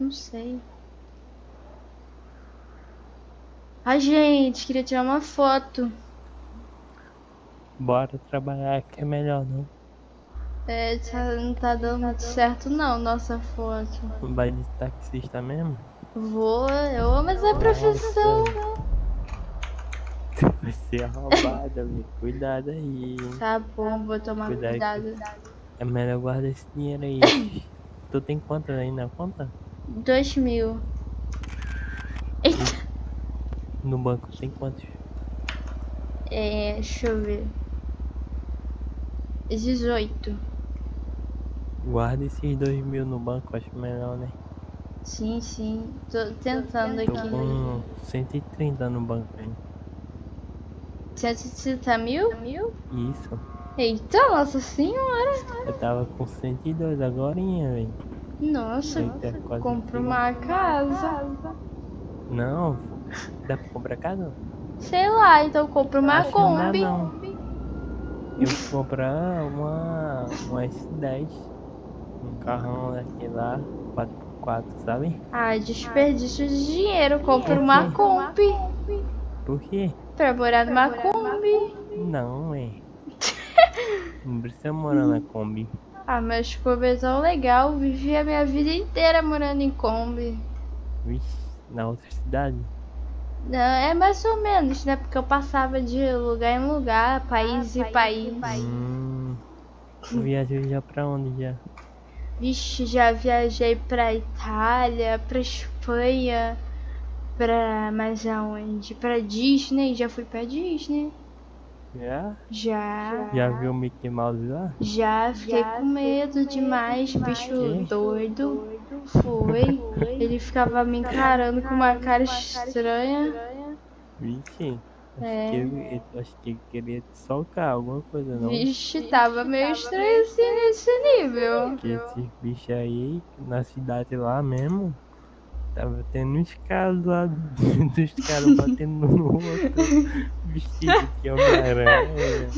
Não sei. Ai, gente, queria tirar uma foto. Bora trabalhar que é melhor, não? É, tá- não tá dando muito certo não, nossa foto. Vai de taxista mesmo? Vou, eu amo essa profissão. Tu vai ser roubada, velho. Cuidado aí. Tá bom, vou tomar Cuidado cuidado. É melhor guardar esse dinheiro aí. tu tem quanto aí na conta? Dois mil. Eita. No banco tem quantos? É, deixa eu ver. 18. Guarda esses dois mil no banco, acho melhor, né? Sim, sim. Tô tentando Tô aqui. com 130 no banco aí. 130 mil? Isso. Eita, nossa senhora. Eu tava com 102 agora, velho. Nossa, Eita, quase compra tudo. uma casa. Não, dá pra comprar casa? Sei lá, então compra uma Acho que não dá, Kombi. não. Eu vou comprar uma, uma S10. Um carrão daquele lá, 4x4, sabe? Ah, desperdício de dinheiro. Compra Por uma? Kombi. Por quê? Pra morar numa Kombi. Não, é. Não precisa morar na Kombi. Ah, mas Kombi é tão legal. Vivi a minha vida inteira morando em Kombi. Vixe, na outra cidade? Não, é mais ou menos, né? Porque eu passava de lugar em lugar, país em país. Hum. Tu viajou já pra onde já? Vixe, já viajei pra Itália, pra Espanha, pra mais aonde? Pra Disney, já fui pra Disney. Já? Já. Já viu o Mickey Mouse lá? Já fiquei com medo demais, bicho Quê? doido. Foi. Ele ficava me encarando com uma cara estranha. Vixe, Acho É. que ele, acho que ele queria te socar, alguma coisa, não? Vixe, tava meio estranho assim nesse nível. Porque esses bichos aí, na cidade lá mesmo, tava tendo uns casos lá dos caras batendo no outro, vestido de Homem-Aranha.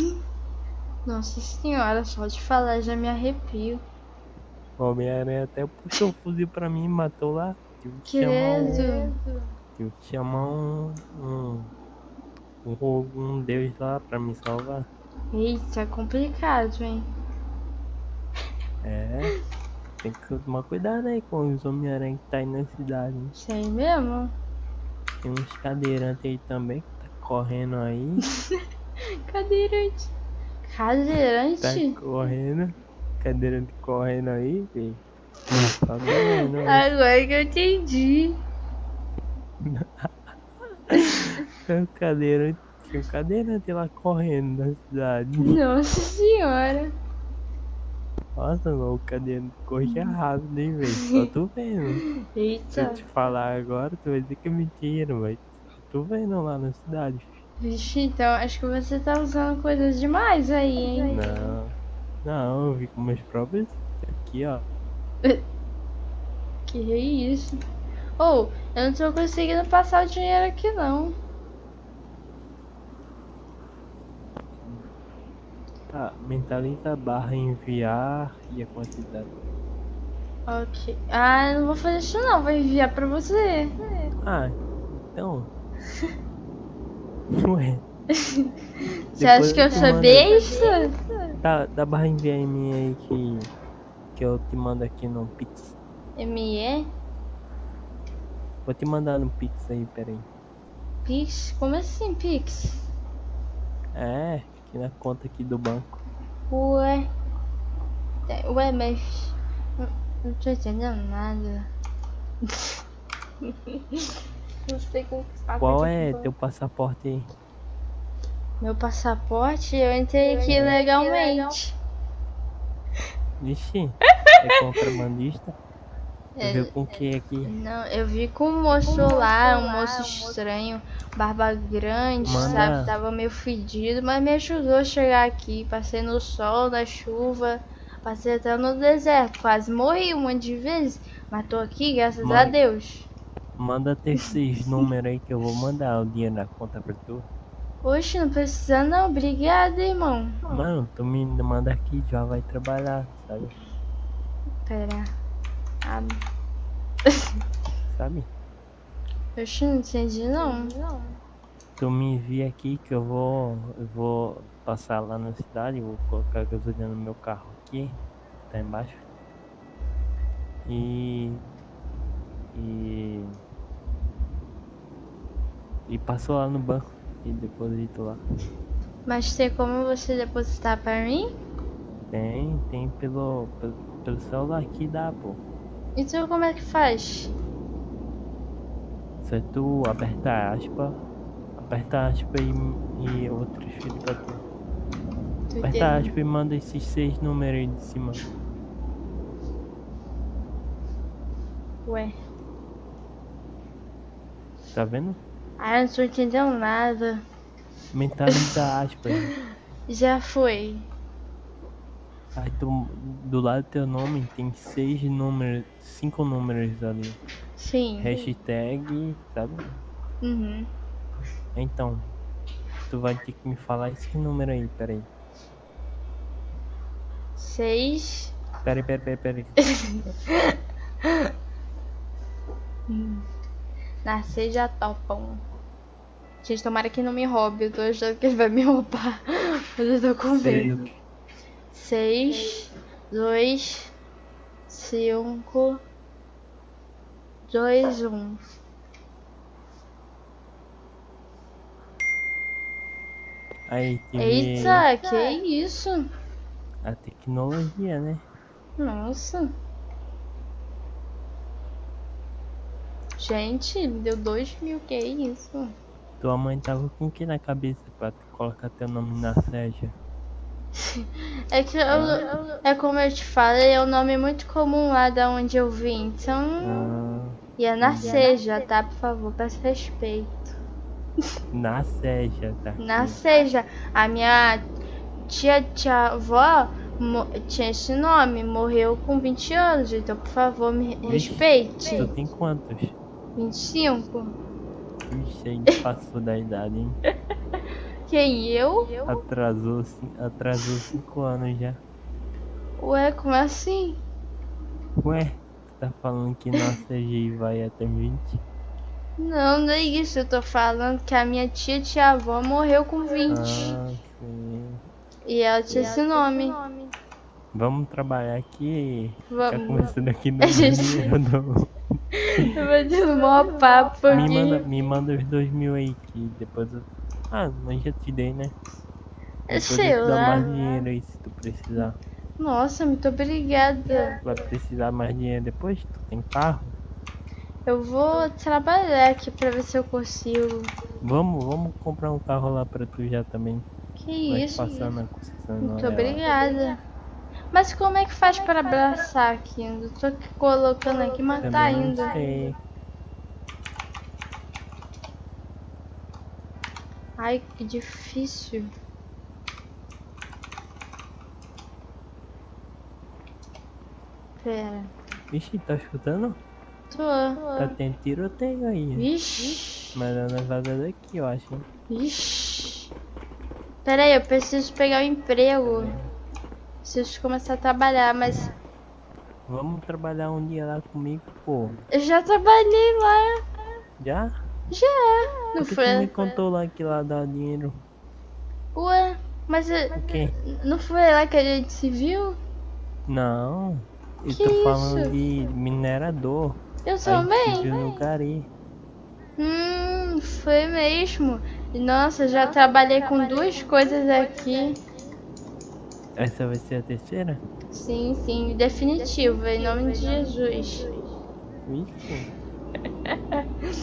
Nossa senhora, só de falar já me arrepio. O Homem-Aranha até puxou o fuzil pra mim e matou lá. Tive que chamar um, Credo. tive que chamar um, um, um, um deus lá pra me salvar. Eita, é complicado, hein? É, tem que tomar cuidado aí com os Homem-Aranha que tá aí na cidade. Sei mesmo. Tem uns cadeirantes aí também que tá correndo aí. Cadeirante. Tá Cadeirante? correndo. Cadeirante correndo aí, filho. Tá doendo? Agora que eu entendi. Tem um cadeirante, tinha um cadeirante lá correndo na cidade. Nossa senhora. Nossa, mano, o cadeirante corria rápido, hein, velho? Só tu vendo. Se eu Eita. te falar agora, tu vai dizer que é mentira, mas tu vendo lá na cidade. Vixe, então acho que você tá usando coisas demais aí, hein? Não, não, eu vi com meus próprios. Aqui, ó. Que isso? Ou, eu não tô conseguindo passar o dinheiro aqui não. Ah, mentaliza a barra enviar e a quantidade. Ok. Ah, não vou fazer isso não, vou enviar pra você. Ah, então. Ué. Você acha que eu sou besta? Dá, dá barra enviar em mim aí que. Que eu te mando aqui no Pix. ME? Vou te mandar no Pix aí, peraí. Pix? Como assim, Pix? É, aqui na conta aqui do banco. Ué. É, Ué, mas. Não, não tô entendendo nada. não sei como que Qual é teu passaporte aí? Meu passaporte? Eu entrei aqui legalmente. Vixe, é contrabandista? É, Viu com que aqui? Não, eu vi com um moço lá, um moço estranho, barba grande, Manda- sabe? Tava meio fedido, mas me ajudou a chegar aqui. Passei no sol, na chuva, passei até no deserto. Quase morri um monte de vezes, mas tô aqui, graças a. Deus. Manda ter esses números aí que eu vou mandar o dinheiro na conta pra tu. Oxe, não precisa não, obrigada, irmão. Mano, tu me manda aqui, já vai trabalhar, sabe? Pera. Ah, Sabe? oxe, não entendi não. Tu me envia aqui que eu vou. Eu vou passar lá na cidade, vou colocar gasolina no meu carro aqui, tá embaixo. E. E. E passo lá no banco e deposito lá. Mas tem como você depositar pra mim? Tem, tem pelo, pelo, pelo celular aqui dá, pô. Então como é que faz? Se tu apertar aspa, aperta aspa e, e vou transferir pra tu. Tu Aperta aspa e manda esses seis números aí de cima. Ué. Tá vendo? Ah, não tô entendendo nada. Mentaliza aspas. Já foi. Aí tu, do lado do teu nome tem seis números, cinco números ali. Sim. Hashtag, sabe? Uhum. Então, tu vai ter que me falar esse número aí, peraí. Seis. Peraí, peraí, peraí, peraí. Nascer já topam. Gente, tomara que não me roube. Eu tô achando que ele vai me roubar. Mas eu tô com medo. Seis. Seis, dois, cinco, dois, um. Aí, Eita, que isso? a tecnologia, né? Nossa. Gente, deu dois mil, que isso? Tua mãe tava com o que na cabeça pra colocar teu nome na Sérgia? É que eu, é como eu te falei, é um nome muito comum lá da onde eu vim. Então, Ah, ia nascer já, tá? Por favor, peço respeito. Na Seja, tá? Na seja, a minha tia, tia avó tinha esse nome, morreu com 20 anos, então por favor me respeite. Tu tem quantos? 25? Vixe, a gente passou da idade, hein? Quem, eu? Atrasou, atrasou cinco anos já. Ué, como assim? Ué, tu tá falando que nossa G vai até 20? Não, não é isso, eu tô falando que a minha tia, tia avó morreu com 20. Ah, sim. E ela tinha esse nome. Vamos trabalhar aqui. Vamos. conversando aqui no A gente- dinheiro do... Eu vou te dar maior papo me, aqui. manda, me manda os dois mil aí que depois eu... Ah, mas já te dei, né? Depois Sei eu te dou lá. mais dinheiro aí se tu precisar. Nossa, muito obrigada. Vai precisar mais dinheiro depois? Tu tem carro? Eu vou trabalhar aqui pra ver se eu consigo. Vamos, vamos comprar um carro lá pra tu já também. Que Vai isso? passar na concessionária. Muito obrigada. Mas como é que faz para abraçar aqui? Eu tô colocando aqui, mas tá Também não indo. sei. Ai, que difícil. Pera. Vixe, tá escutando? Tô. Tá tendo tiroteio aí. Vixe. Mas é na vaga daqui, eu acho. Vixe. Pera aí, eu preciso pegar o emprego. Preciso começar a trabalhar, mas Vamos trabalhar um dia lá comigo, pô. eu já trabalhei lá. Já? Já. Não que tu me foi? contou lá que lá dá dinheiro? Ué, mas eu- O quê? não foi lá que a gente se viu? Não. Eu Que tô falando isso? de minerador. Eu também. no Gari. Hum, foi mesmo. Nossa, já trabalhei com duas coisas aqui. Essa vai ser a terceira? Sim, sim, definitivo, em nome de Jesus. Vixe.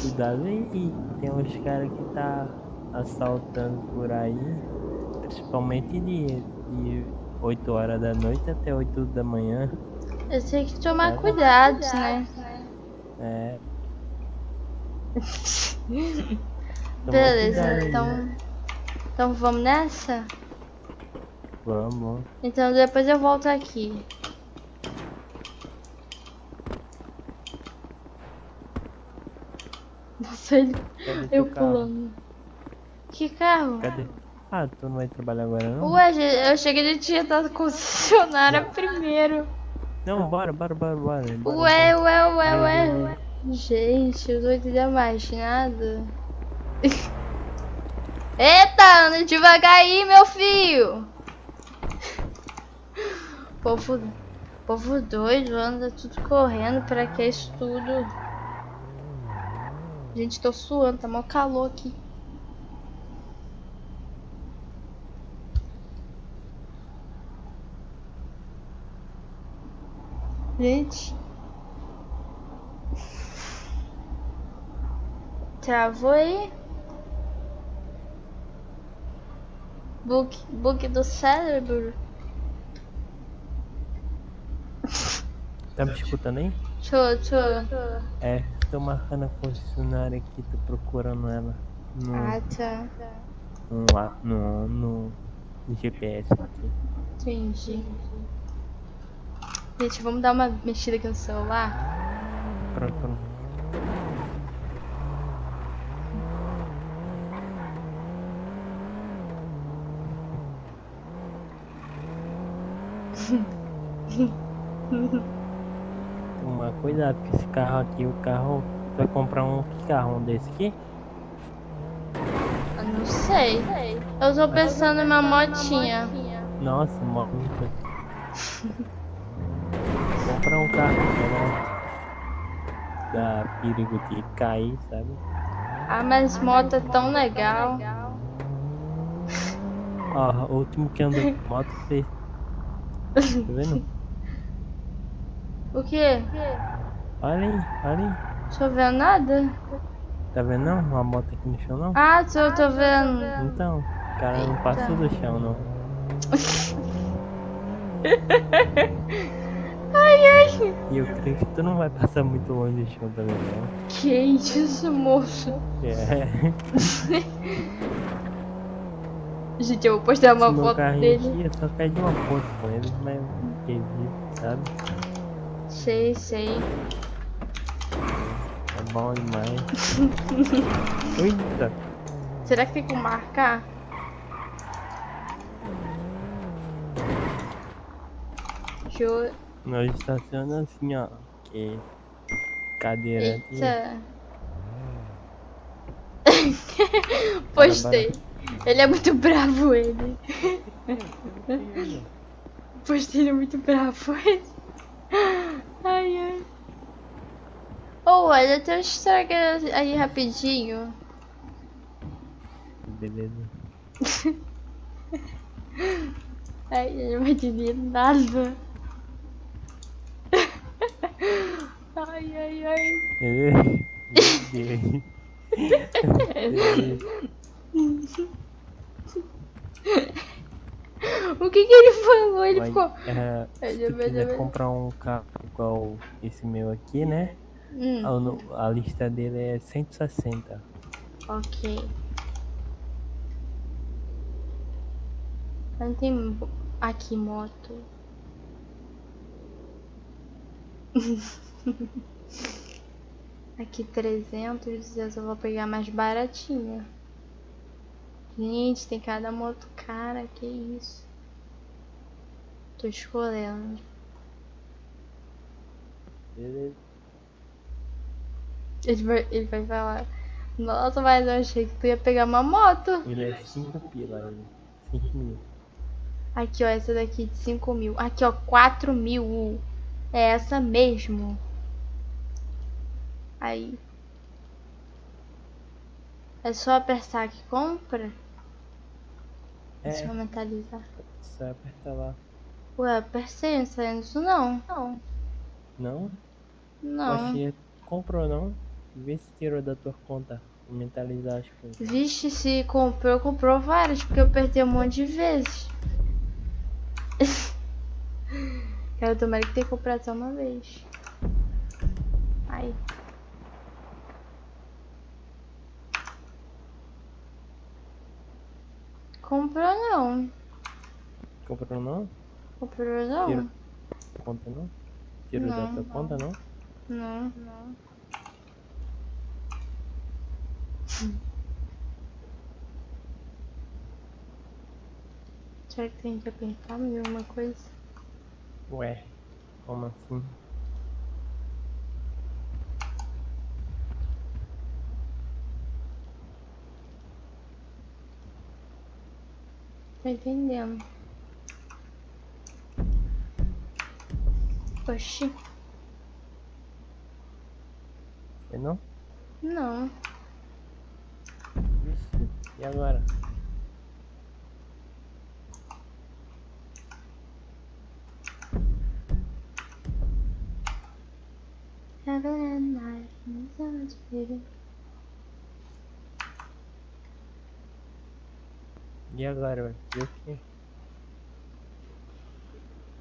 Cuidado aí. Tem uns caras que tá assaltando por aí. Principalmente de, de 8 horas da noite até 8 da manhã. Eu tenho que tomar cuidado, né? É. Beleza, cuidado então. né? Então vamos nessa? Vamos. Então depois eu volto aqui. Nossa, ele- eu pulando. Que carro? Cadê? Ah, tu não vai trabalhar agora não? Ué, eu cheguei de tinha da concessionária primeiro. Não, bora, bora, bora, bora. bora Ué, ué, ué, ué. vai. Gente, eu não entendendo mais nada. Eita, anda devagar aí, meu filho. Povo, povo doido, anda tudo correndo, pra que isso tudo? Gente, tô suando, tá mó calor aqui. Gente. Travou aí? Book, book do cérebro. Tá me escutando aí? Tô, tô. É, tô marcando a concessionária aqui, tô procurando ela. No, Ah, tá. no, a- no, no GPS aqui. Entendi. Gente, vamos dar uma mexida aqui no celular? Pronto, pronto. Tomar cuidado com esse carro aqui, o carro. Tu vai comprar um carro? Um desse aqui? Eu não sei. Eu tô pensando em uma motinha. Nossa, moto. Comprar um carro não dá perigo de cair, sabe? Ah, mas moto é tão legal. Ó, o último que andou moto fez. Tá vendo? O quê? Olha aí, olha aí. Tô vendo nada? Tá vendo não? Uma moto aqui no chão não? Ah, tô, tô vendo. Então, o cara não passou do chão não. Ai, ai. E eu creio que tu não vai passar muito longe do chão também, não. Que isso, moço? É. Gente, eu vou postar uma Se meu foto dele. enchia, só pede uma foto com ele, mas eu não entendi, sabe? Sei, sei. É bom demais. Eita! Será que tem como marcar? Deixa eu... Nós estaciona assim, ó. Que cadeirante. Eita. Postei. Ele é muito bravo, ele. Postei, ele é muito bravo, ele. Ai, ai. Oh, olha, até eu estragar aí rapidinho. Beleza. Ai, ele não vai entender nada. Ai, ai, ai. O que que ele falou? Ele Mas, ficou. Ai, se tu quiser comprar um carro igual esse meu aqui, né? Hum, A, a lista dele é 160. ok. Não tem aqui moto. aqui 300, eu vou pegar mais baratinha. Gente, tem cada moto cara, que isso. Tô escolhendo. Beleza. Ele vai, ele vai falar, nossa, mas eu achei que tu ia pegar uma moto. Ele é 5 pila, ele. 5 mil. Aqui, ó, essa daqui de 5 mil. Aqui, ó, 4 mil. É essa mesmo. Aí. É só apertar que compra? Deixa eu É, mentalizar. só apertar lá. Ué, apertei, não saiu isso não. Não. Não? Não. Você comprou não? Vê se tirou da tua conta. Mentalizar as coisas. Vixe, se comprou, comprou várias, porque eu apertei um monte de vezes. Quero tomar que tenha comprado só uma vez. Ai. Comprou não. Comprou não? Comprou não. Tira. Conta não? Tirou da Não. tua conta não? Não, não. Será que tem que apertar alguma coisa? Ué, como assim? Tô entendendo. Oxi, Foi não? não. Vixe, e agora? And night, no baby. E agora, vai fazer o quê?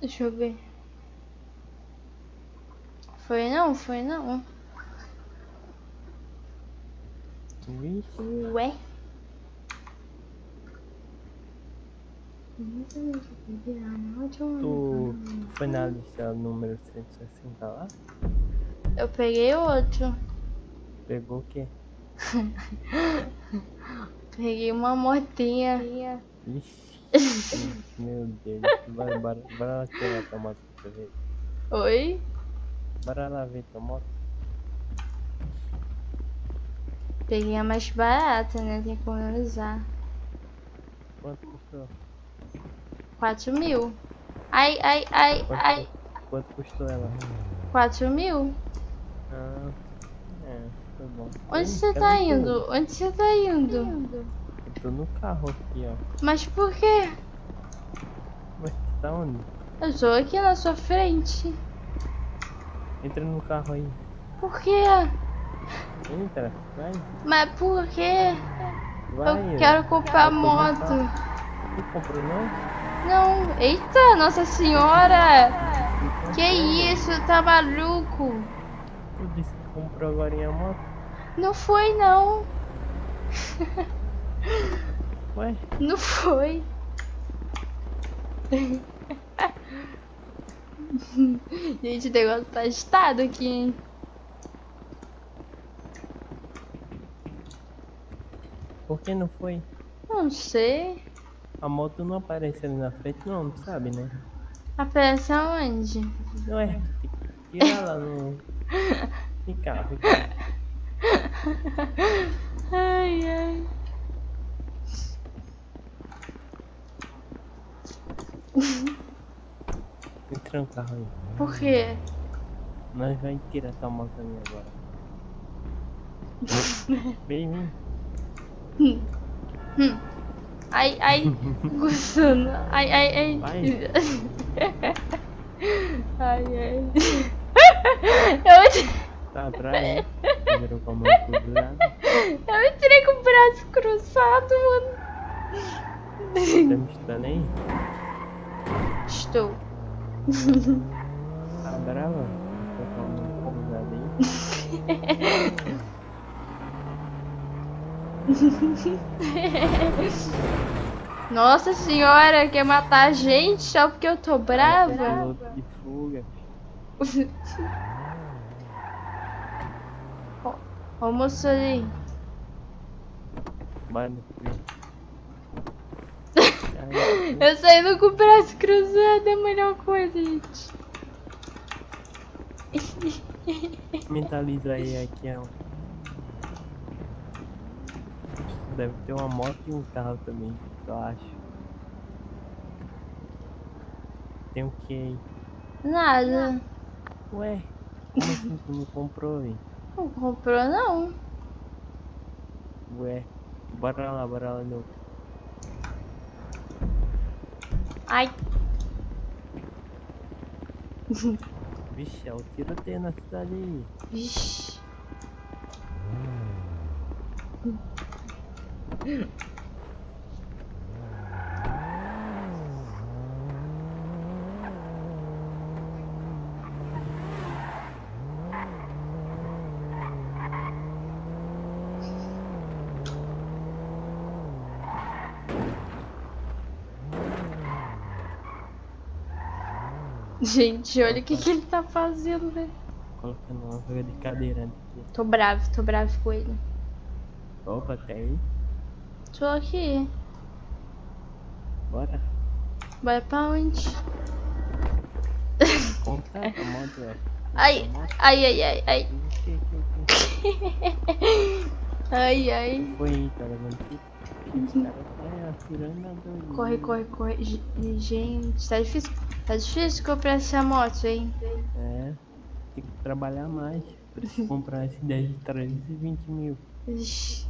Deixa eu ver. Foi não? Foi não. Vixe, Ué? tu, tu foi na lista número 160 lá? Eu peguei outro. Pegou o quê? Peguei uma motinha. Meu Deus. Bora, bora, bora lá tirar tua moto pra tu ver. Oi? Bora lá ver tua moto. Peguei a mais barata, né? Tem que economizar. Quanto custou? 4 mil. Ai, ai, ai, Quanto, ai. quanto custou ela? 4 mil? Ah, é. Onde Ih, você tá tu? indo? Onde você tá indo? Eu tô no carro aqui, ó. Mas por quê? Mas tá onde? Eu tô aqui na sua frente. Entra no carro aí. Por quê? Entra, vai. Mas por quê? Vai. Eu quero comprar Eu no moto. Tu comprou não? Não. Eita, Nossa Senhora! Então Que isso, tá maluco? Tu disse que comprou agora a moto? Não foi não. Ué? Não foi. Gente, o negócio tá agitado aqui, hein? Por que não foi? Não sei. A moto não aparece ali na frente, não, não sabe, né? Aparece aonde? Não é? Tirar lá no. Vem cá, vem cá. Ai, ai. Entra no carro aí. Por quê? Nós vamos tirar tua ali agora. Vem, vem. Ai, ai. Gostando. Ai, ai, ai. Ai, ai. Eu, Tá atrás, né? Virou com a mão cruzada. eu entrei com o braço cruzado, mano. Tá me escutando aí? Estou. Tá brava? Tá com a mão cruzada aí? Nossa senhora, quer matar a gente só porque eu tô brava? Piloto de fuga. Ó o moço ali. Bora no frio. Ai, Eu saindo com o braço cruzado é a melhor coisa, gente. Mentaliza aí aqui, ó. Deve ter uma moto e um carro também, eu acho. Tem o que aí? Nada. Ué, como assim tu não comprou, hein? Não comprou, não. Ué, bora lá, bora lá no. Ai. Vixe, é o tiroteio na cidade aí. Vixe. Gente, olha o que, que ele tá fazendo, velho. Colocando uma vaga de cadeirante aqui. Tô bravo, tô bravo com ele. Opa, até aí. Tô aqui. Bora. Vai pra onde? Compra a moto, velho. Ai, ai, ai, ai, ai. Ai, ai. Foi tá? Os caras tá. Corre, corre, corre. Ge- Gente, tá difícil. Tá difícil comprar essa moto, hein? É, tem que trabalhar mais. Preciso comprar esse 10 de 320 mil. Ixi.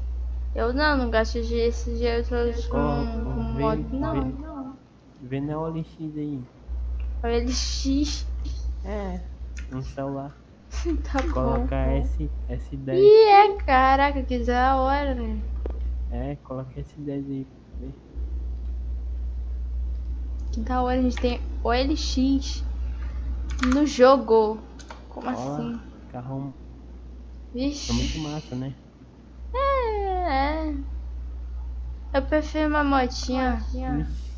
Eu não, não gasto esse dinheiro todo com, Ó, com vê- moto, não. vê- Vê na OLX aí. Olha ele X. É, um celular. Tá bom. Coloca S, S10. Ih, é, caraca, que da hora, né? É, coloca S10 aí. Vê. Que da hora, a gente tem OLX no jogo. Como assim? Carrão é Vixe. muito massa, né? É, é. Eu prefiro uma motinha.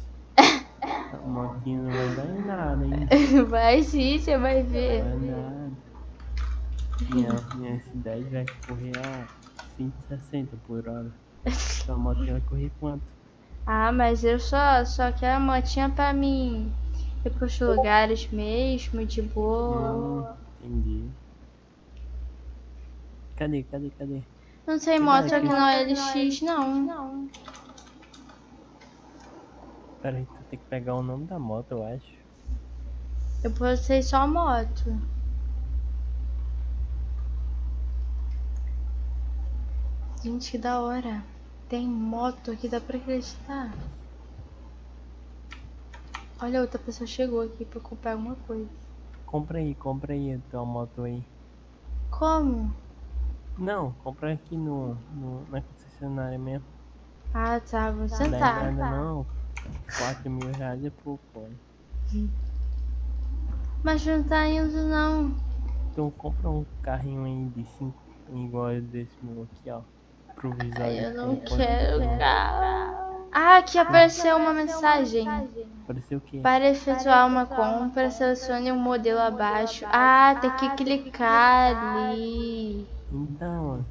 Motinha não vai dar em nada, hein? Vai sim, você vai ver. Vai nada. Minha, minha S10 vai correr a 160 por hora. Sua motinha vai correr quanto? Ah, mas eu só, só quero a motinha pra mim ir pros lugares mesmo, de boa. Hum, entendi. Cadê, cadê, cadê? Não tem Você moto aqui no LX, não. Pera aí, tu tem que pegar o nome da moto, eu acho. Eu postei só moto. Gente, que da hora. Tem moto aqui, dá pra acreditar. Olha, outra pessoa chegou aqui pra comprar alguma coisa. Compra aí, compra aí a tua moto aí. Como? Não, compra aqui no, no na concessionária mesmo. Ah, tá, vou tá. sentar. Não é nada, tá. não. 4 mil reais é pouco, olha. Mas não tá indo, não. Então compra um carrinho aí de 5 igual desse meu aqui, ó improvisar. Eu não quero, cara. Ah, aqui apareceu uma mensagem. Apareceu o quê? Para efetuar uma compra, selecione o um modelo abaixo. Ah, ah, tem que clicar ali. Então,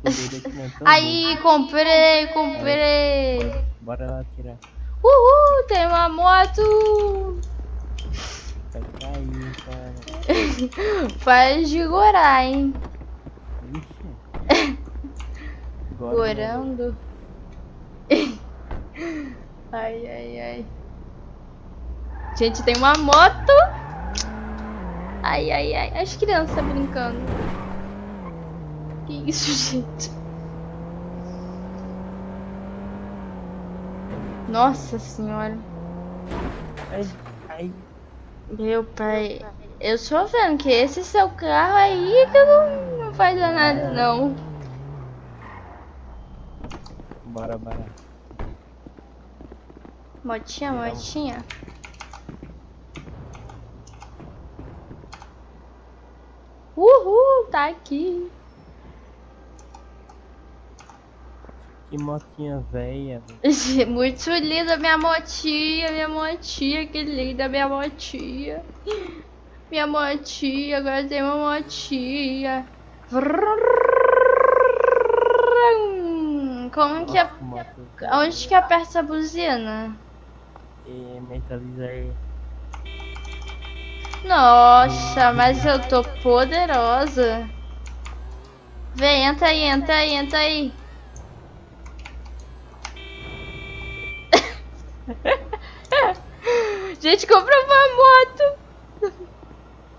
então, Aí, comprei, comprei. Bora lá tirar. Uhul, tem uma moto. Vai cair, cara. Faz de gorar, hein. Glória né? ai, ai, ai. Gente, tem uma moto. Ai, ai, ai. As crianças brincando. Que isso, gente? Nossa senhora. Ai, ai. Meu pai, eu só vendo que esse seu carro aí que não, não faz nada não. Bora, bora. Motinha, Não. motinha. Uhul, tá aqui. Que motinha velha. Né? Muito linda minha motinha, minha motinha, que linda minha motinha. Minha motinha, agora tem uma motinha. Vrum como que a... Onde que aperta a buzina? E metalizar... Nossa, mas eu tô poderosa. Vem, entra aí, entra aí, entra aí. gente, comprou uma moto.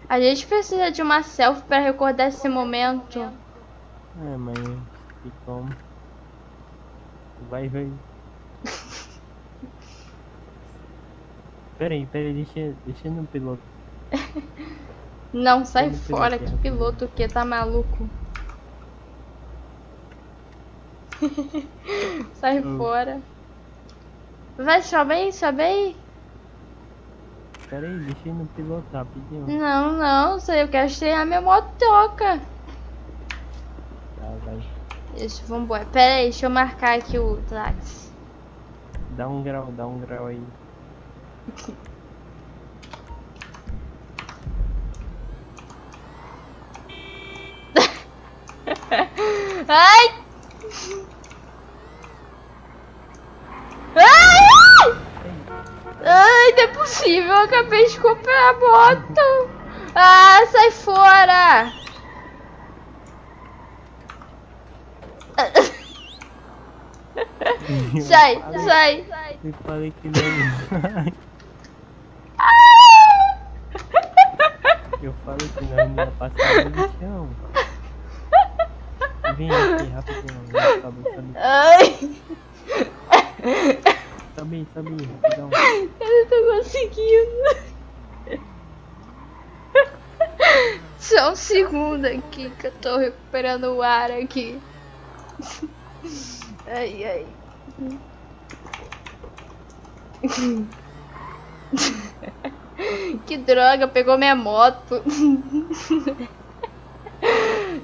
A gente precisa de uma selfie para recordar esse momento. É, mãe, E como? Vai, vai. Peraí, peraí, deixa, deixa no piloto. Não, sai fora, que piloto que tá maluco. sai Hum. fora. Vai, sobe aí, sobe aí. Peraí, deixa no piloto rapidinho. Não, não, sei, eu quero estrear minha motoca. Tá, vai. Isso, vambora. Pera aí, deixa eu marcar aqui o táxi. Dá um grau, dá um grau aí. Ai! Ai! Ai, não é possível, eu acabei de comprar a moto. Ah, sai fora! Sai, sai. Eu falei que não. Eu falei que não ia passar no chão. Vem aqui rapidinho. Sobe, sobe. Ai, Sobe, sobe, rapidão. eu não tô conseguindo. Só um segundo aqui que eu tô recuperando o ar aqui. Ai, ai. Que droga, pegou minha moto.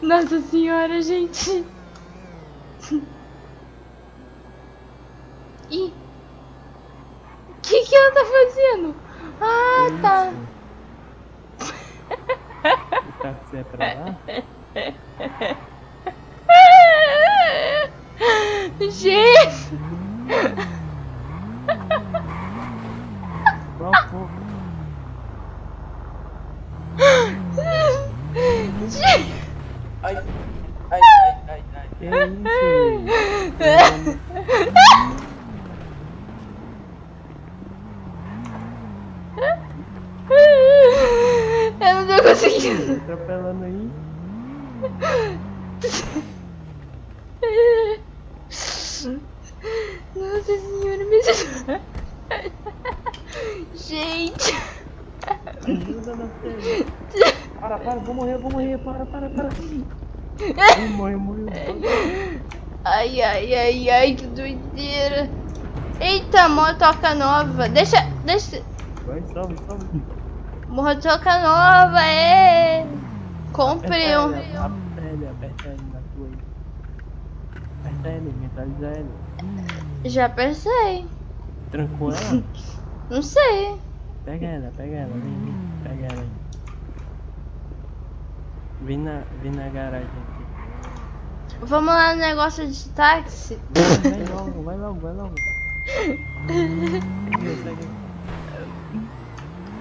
Nossa senhora, gente. Ih. O que que ela tá fazendo? Ah, tá. O táxi é pra lá? Gente. Qual foi? Ai, ai, ai, ai, ai. Que isso? Eu não tô conseguindo. Tá atropelando aí? Nossa senhora, me Gente. Ajuda na tela. Para, para, vou morrer, vou morrer, para, para, para. Ai, morreu, morreu. Ai, ai, que doideira. Eita, motoca nova. Deixa, deixa. Vai, sobe, sobe. Motoca nova, é! Comprei um. aperta ele, aperta ele na tua aí. Aperta ele, mentaliza ele. Já pensei. Trancou ela? Não sei. Pega ela, pega ela, vem, vem, pega ela aí. Vem na, vem na garagem. Vamos lá no negócio de táxi. Vai, logo, vai logo, vai logo.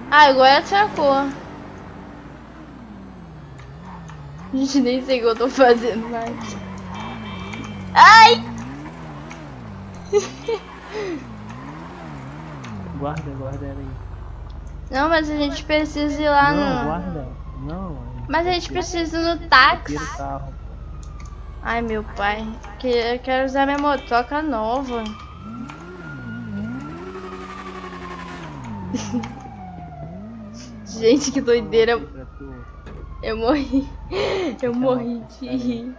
Ah, agora atracou. Gente, nem sei o que eu tô fazendo mais. Ai! Guarda, guarda ela aí. Não, mas a gente precisa ir lá não, no. guarda. Não. Mas a gente precisa ir no táxi. Ai, meu pai. Que eu quero usar minha motoca nova. Gente, que doideira. Eu morri. Eu morri de rir.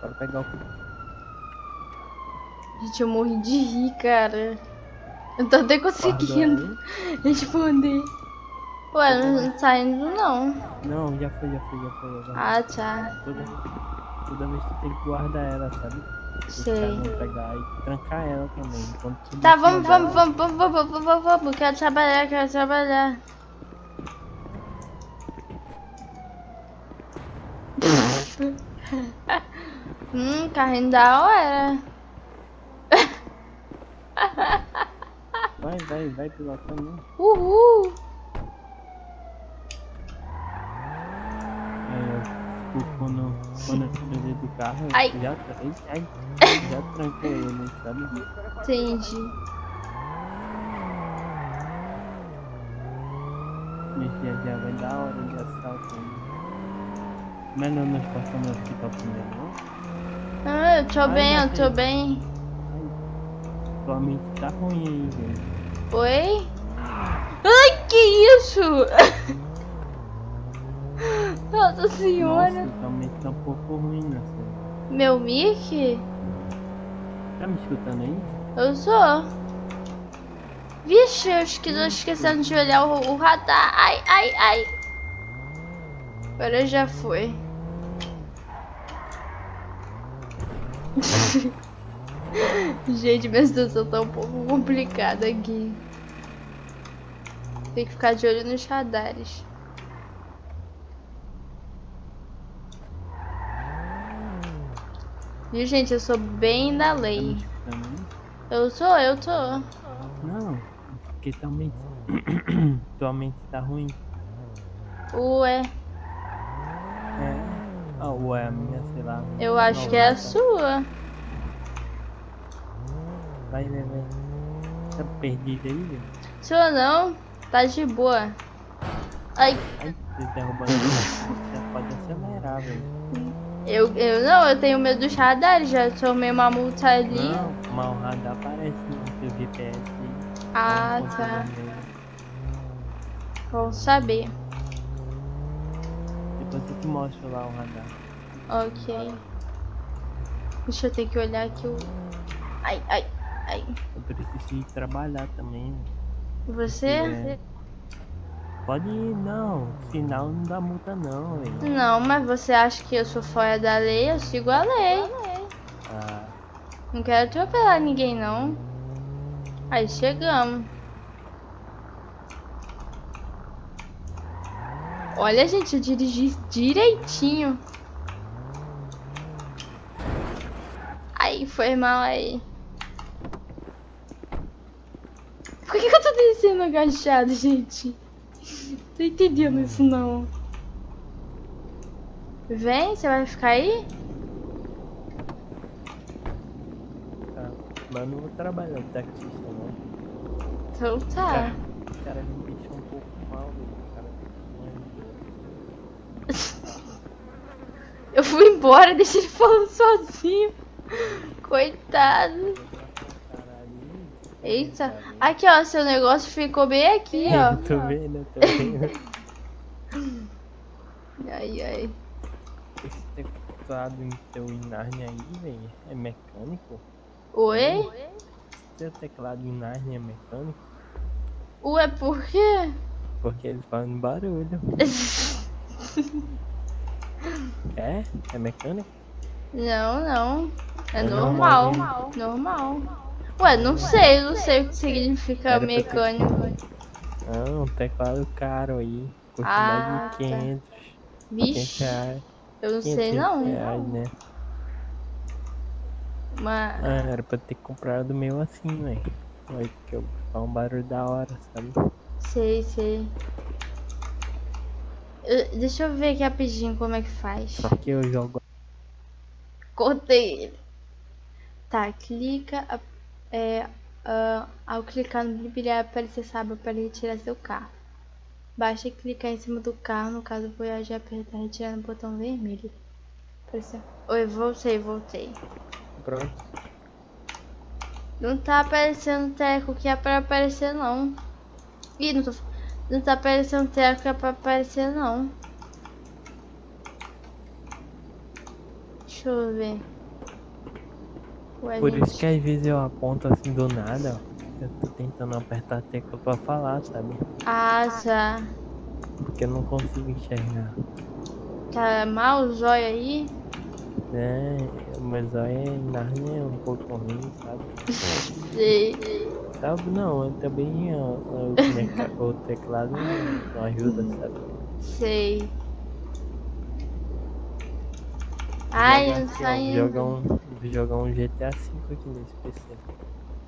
Bora pegar o Gente, eu morri de rir, cara. Eu tô até conseguindo responder. Ué, não tá indo não. Não, já foi, já foi, já foi. Já foi. Ah, tá. Toda, vez tu tem que guardar ela, sabe? Os Sei. pegar e trancar ela também. Tá, vamos, vamos, vamos, vamos, vamos, vamos, vamos, vamos. Quero trabalhar, quero trabalhar. hum, carrinho da hora. Vai, vai, vai pilotando. Uhul. Aí, ó, tipo, quando, quando eu saí do carro, Ai. já, ai, já tranquei ele, sabe? Entendi. E já, vai dar hora de assalto. Mas não nós passamos no hospital primeiro, não? Ah, eu tô Ai, bem, eu tô bem. Ai, tua mente tá ruim aí, velho. Oi? Ai, que isso? Nossa senhora. Nossa, mente tá um pouco ruim, né? Meu mic? Tá me escutando aí? Eu sou. Vixe, eu esque- tô esquecendo de olhar o, o radar. Ai, ai, ai. Agora já foi. Gente, minha situação tá um pouco complicada aqui. Tem que ficar de olho nos radares. Viu, gente? Eu sou bem da Tá lei. Eu sou, eu tô. Não, porque tua mente. tua mente tá ruim. Ué, É. Ah, ué, a minha, sei lá. eu acho que é a sua. Vai, vai, vai. Tá perdido aí, velho? Sua não, tá de boa. Ai, Ai, você derrubando. Você pode acelerar, velho. Eu, eu não, eu tenho medo dos radares, já tomei uma multa ali. Não, mas o radar aparece no teu GPS aí. Ah, tá. Bom saber. Depois eu te mostro lá o radar. Ok. Deixa eu ter que olhar aqui o. Ai, ai, ai. Eu preciso ir trabalhar também. Você? É. Pode ir, não. Sinal não dá multa não, velho. Não, mas você acha que eu sou fora da lei? Eu sigo a lei. Ah, Não quero atropelar ninguém, não. Aí chegamos. Olha, gente, eu dirigi direitinho. Aí, foi mal aí. Por que, que eu tô descendo agachado, gente? Tô entendendo isso, não. Vem, você vai ficar aí? tá. Mas não vou trabalhar de taxista, não. Então tá. Cara, o cara me deixou um pouco mal, cara ficou Eu fui embora, deixei ele falando sozinho. Coitado. Eita. Aqui, ó, seu negócio ficou bem aqui, ó. tô vendo, tô vendo. Ai, ai. Esse teclado em teu Narnia aí, velho, é mecânico? Oi? Esse teu teclado em Narnia é mecânico? Ué, por quê? Porque eles fazem barulho. É? É mecânico? Não, não. É É normal. normal, Normal. Ué, não sei, não sei o que significa Era ter- mecânico. Não, um teclado caro aí. Custa Ah, mais de 500, 500 Vixe, reais. eu não sei 500 não. reais, né? Mas. Ah, era pra ter comprado o meu assim, velho. Olha que eu faz um barulho da hora, sabe? Sei, sei. Eu- deixa eu ver aqui rapidinho como é que faz. Só que eu jogo. Cortei ele. Tá, clica. a- É, ah, ao clicar no ele vai aparecer sábado para retirar seu carro. Basta clicar em cima do carro, no caso Voyage e apertar retirar no botão vermelho. Apareceu. Oi, voltei, voltei. Pronto. Não tá aparecendo teco que é pra aparecer não. Ih, não, tô... não tá aparecendo teco que é pra aparecer não. Deixa eu ver. Ué, Por gente. isso que às vezes eu aponto assim do nada, ó. Eu tô tentando apertar a tecla pra falar, sabe? Ah, tá. Porque eu não consigo enxergar. Tá mal o zóio aí? É, mas aí Narnia é um pouco ruim, sabe? Sei. Sabe, não, eu também ó, o, teclado não, não ajuda, sabe? Sei. Ai, não aqui, ó, tá Jogar um, GTA V aqui nesse PC.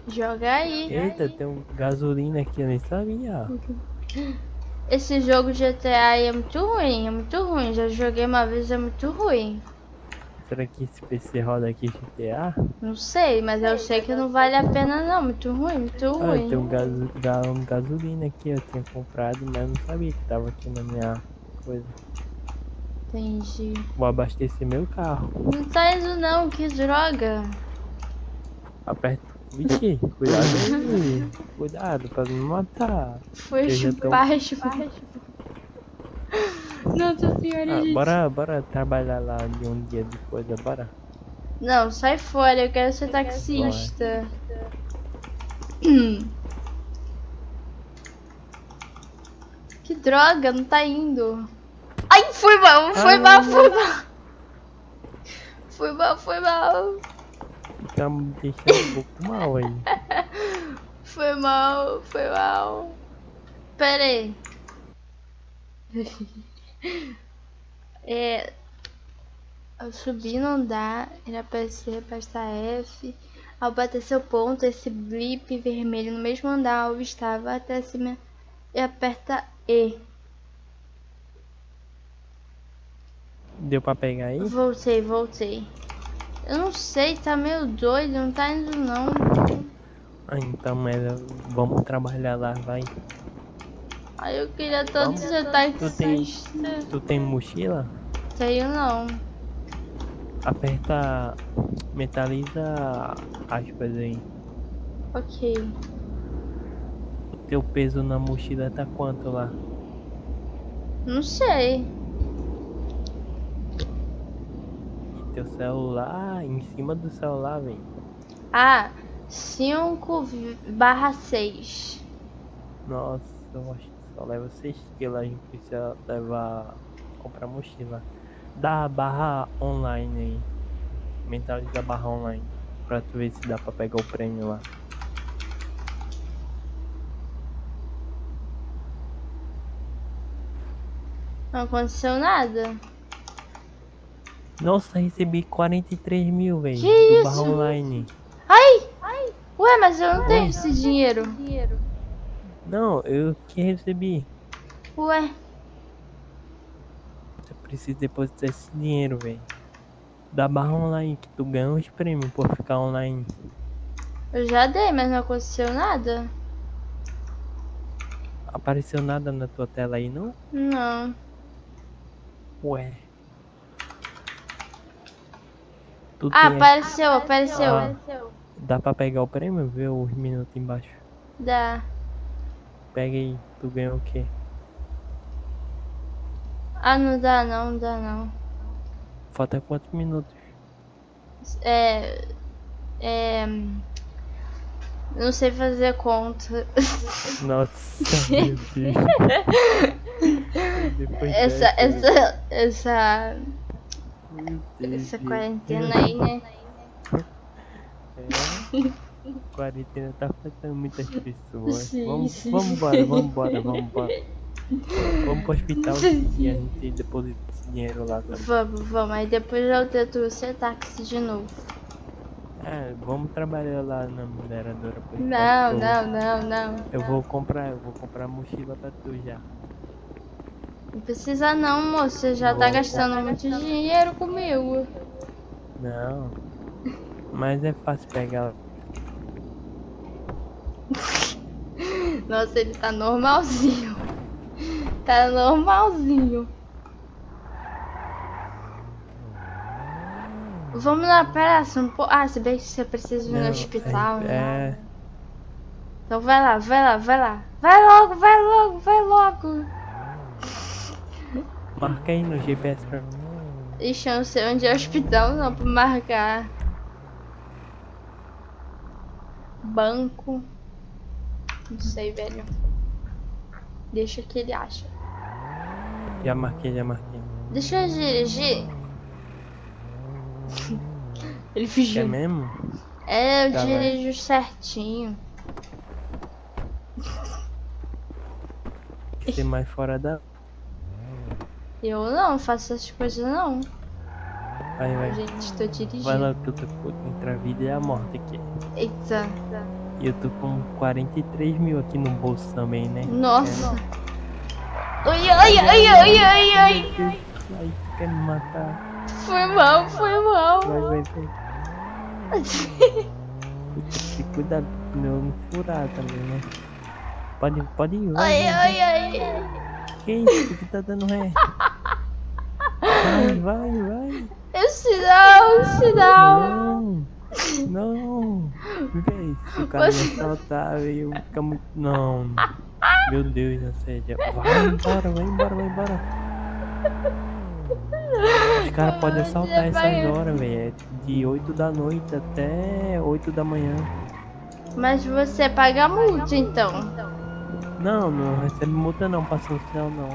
Joga aí. Eita, tem um gasolina aqui, eu nem sabia. Esse jogo GTA aí é muito ruim, é muito ruim. Já joguei uma vez, é muito ruim. Será que esse PC roda aqui GTA? Não sei, mas eu sei que não vale a pena não. Muito ruim, muito Ah, ruim. tem um gaso, galão de gasolina aqui, eu tinha comprado, mas não sabia que tava aqui na minha coisa. Entendi. Vou abastecer meu carro. Não tá indo não, que droga. Aperta. Vixe, cuidado aí. Cuidado pra não me matar. Foi já tô- baixo. Nossa senhora, Ah, gente. bora, bora trabalhar lá de um dia de coisa, bora. Não, sai fora, eu quero ser taxista. Que droga, não tá indo. Ai, foi mal, foi Ah. mal, foi mal. Foi mal, foi mal. Tá me deixando um pouco mal aí. Foi mal, foi mal. Pera aí. É. Ao subir não dá, ele aparecer, apertar F. Ao bater seu ponto, esse blip vermelho no mesmo andar onde estava até cima e aperta E. Deu pra pegar aí? Voltei, voltei. Eu não sei, tá meio doido, não tá indo não. Ah, então, mas vamos trabalhar lá, vai. Ai, eu queria tanto Vamos. ser Tu tem, tu tem mochila? Tenho não. Aperta. Metaliza aspas aí. Ok. O teu peso na mochila tá quanto lá? Não sei. E teu celular em cima do celular, velho. Ah, 5 barra 6. Nossa, eu acho que só leva 6 quilos, a gente precisa levar. comprar mochila. Dá a barra online aí. Mentaliza a barra online. Pra tu ver se dá pra pegar o prêmio lá. Não aconteceu nada. Nossa, recebi 43 mil, velho. Que Do isso? barra online. Ai! Ué, mas eu não tenho esse dinheiro. Não, eu que recebi. Ué, Eu preciso depositar esse dinheiro, velho. Da barra online, que tu ganha os prêmios por ficar online. eu já dei, mas não aconteceu nada. Apareceu nada na tua tela aí, não? Não. Ué. Tu Ah, tem- apareceu, apareceu. Ah. Dá pra pegar o prêmio? Vê os minutos embaixo. Dá. Pega aí, tu ganhou o quê? Ah, não dá não, não dá não. Falta quantos minutos? É. É. Não sei fazer conta. Nossa, meu Deus. Depois Essa, essa, essa, essa quarentena aí, né? É. Quarentena tá afetando muitas pessoas. Sim, vamos, sim. vamos embora, vamos embora, vamos embora. Vamos pro hospital e a gente deposita esse dinheiro lá também. Vamos, vamos. Aí depois eu tento ser táxi de novo. É, vamos trabalhar lá na mineradora. Não, não, não, não. Eu vou comprar, eu vou comprar mochila pra tu já. Não precisa não, moço. Você já tá gastando muito dinheiro comigo. Não. Mas é fácil pegar. Nossa, ele tá normalzinho. Tá normalzinho. Vamos na um pouco. Ah, se bem que você precisa ir no Não, hospital, é, né? é, Então vai lá, vai lá, vai lá. Vai logo, vai logo, vai logo. Marca aí no GPS pra mim. Ixi, eu não sei onde é o hospital não pra marcar. Banco. Não sei, velho. Deixa que ele acha. Já marquei, já marquei. Deixa eu dirigir. Ele Quer fingiu. mesmo? É, eu Tá, dirijo certinho. Ser mais fora da. Eu não faço essas coisas não. Vai, vai. Gente, tô dirigindo. Vai lá que eu tô entre a vida e a morte aqui. Eita. E eu tô com 43 mil aqui no bolso também, né? Nossa. Ai, ai, ai, ai, ai, ai. Ai, tu quer me matar? Foi mal, foi mal. Vai, vai, vai. Puta, Cuidado pro meu não furar também, né? Pode, pode ir, vai. Ai, vai, ai, ai. Que isso? que tá dando ré? Vai, vai, vai. É sinal, é sinal. Não, não. Véi, se o cara me assaltar, eu vou ficar muito. Não. Meu Deus, ou seja, vai embora, vai embora, vai embora. Os caras podem assaltar essas horas, velho. É de 8 da noite até 8 da manhã. Mas você paga multa então. Não, não recebe multa não, passando sinal não.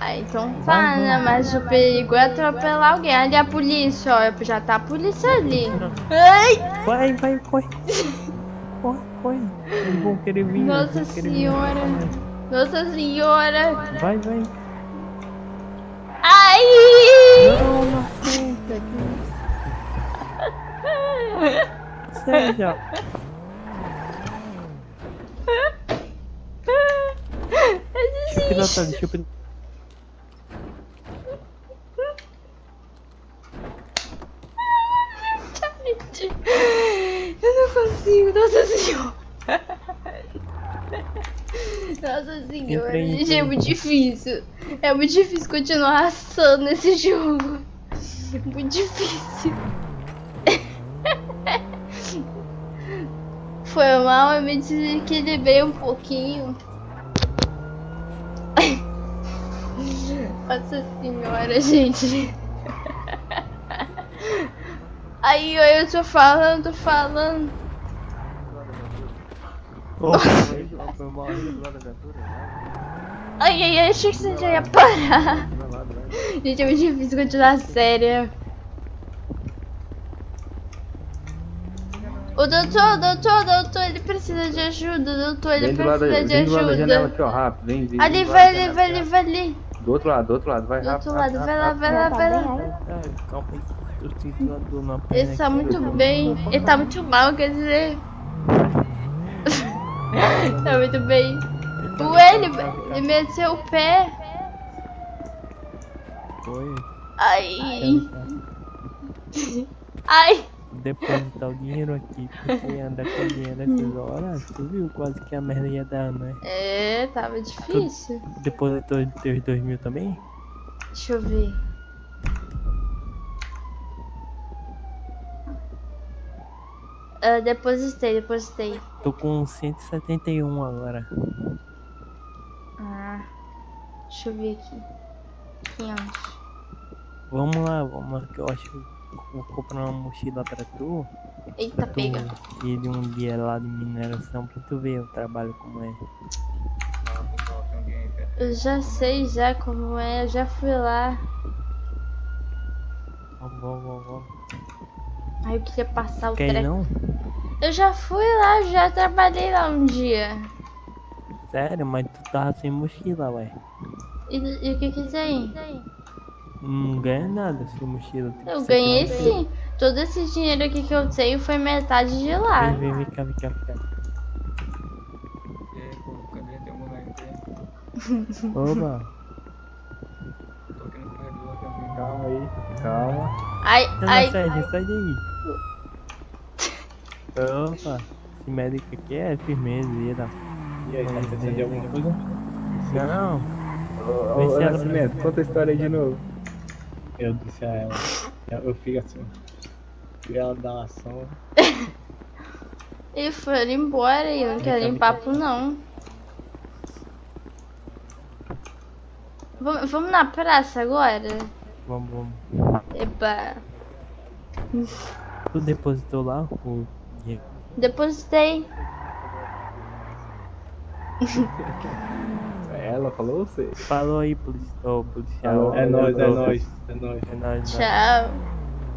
Ah, então tá, né? Mas o perigo é atropelar alguém. Ali a polícia, ó. Já tá a polícia ali. Ai! Vai, vai, corre. Corre, corre. Eles vão querer vir. eles Nossa querer vir. senhora. Nossa senhora. Vai, vai. Ai! Não, não aceita aqui. Seja. Deixa eu pilotar, deixa eu pilotar. Eu não consigo, nossa senhora. Nossa senhora, gente, é muito difícil. É muito difícil continuar assando nesse jogo. Muito difícil. Foi mal, eu me desequilibrei um pouquinho. Nossa senhora, gente. Aí eu tô falando, falando. Ai, ai, ai, achei que você já ia parar. Gente, é muito difícil continuar a O doutor, doutor, doutor, ele precisa de ajuda, doutor, ele Vem do lado, precisa de vem do lado da janela ajuda. aqui, ó, rápido. Vem, vem. Ali, do vai ali, vai ali, vai ali. Do outro lado, do outro lado, vai Do rápido. outro lado, vai lá, vai lá, vai lá. Tá, Ele tá muito bem, ele tá muito mal, quer dizer. tá muito bem. Tá Ué, ele, deitado, ele meteu o pé. Foi. Ai, ai. Depositar o dinheiro aqui, porque anda com dinheiro nessas horas. Tu viu quase que a merda ia dar, né? É, tava difícil. Depositou os teus dois mil também? Deixa eu ver. Ah, depositei, depositei. Tô com 171 agora. Ah, deixa eu ver aqui. 500. Vamos lá, vamos lá, que eu acho comprar uma mochila pra tu. Eita, Tu pega. ir de um dia lá de mineração pra tu ver o trabalho como é. Eu já sei já como é, eu já fui lá. Vamos, vamos, vamos. Aí eu queria passar o Quer treco. não? Eu já fui lá, já trabalhei lá um dia. Sério, mas tu tava sem mochila, ué. E, e o que que tem? Não ganha nada sem mochila. tipo, Eu ganhei sim. Todo esse dinheiro aqui que eu tenho foi metade de lá. Vem, vem, vem cá, vem cá, vem cá. E aí, pô, cadê teu moleque aí? Oba. Tô aqui no corredor também. Calma aí, calma. Ai, Não, ai, não, Sérgio, sai daí. Opa, esse médico aqui é firmezeira. E aí, tá precisando de alguma coisa? Não, não. Ô, ô, ela- Nascimento, conta a história aí de novo. Eu disse a ela. Eu, eu fico assim. E ela dá uma ação. e foram embora e eu não quero ir papo não. Vamos, vamos na praça agora? Vamos, vamos. Eba. Tu depositou lá o dinheiro? Depositei. Ela falou você. Falou aí, polici... ô, policial. Falou. É nóis, é nóis, é nóis. É nóis. Tchau.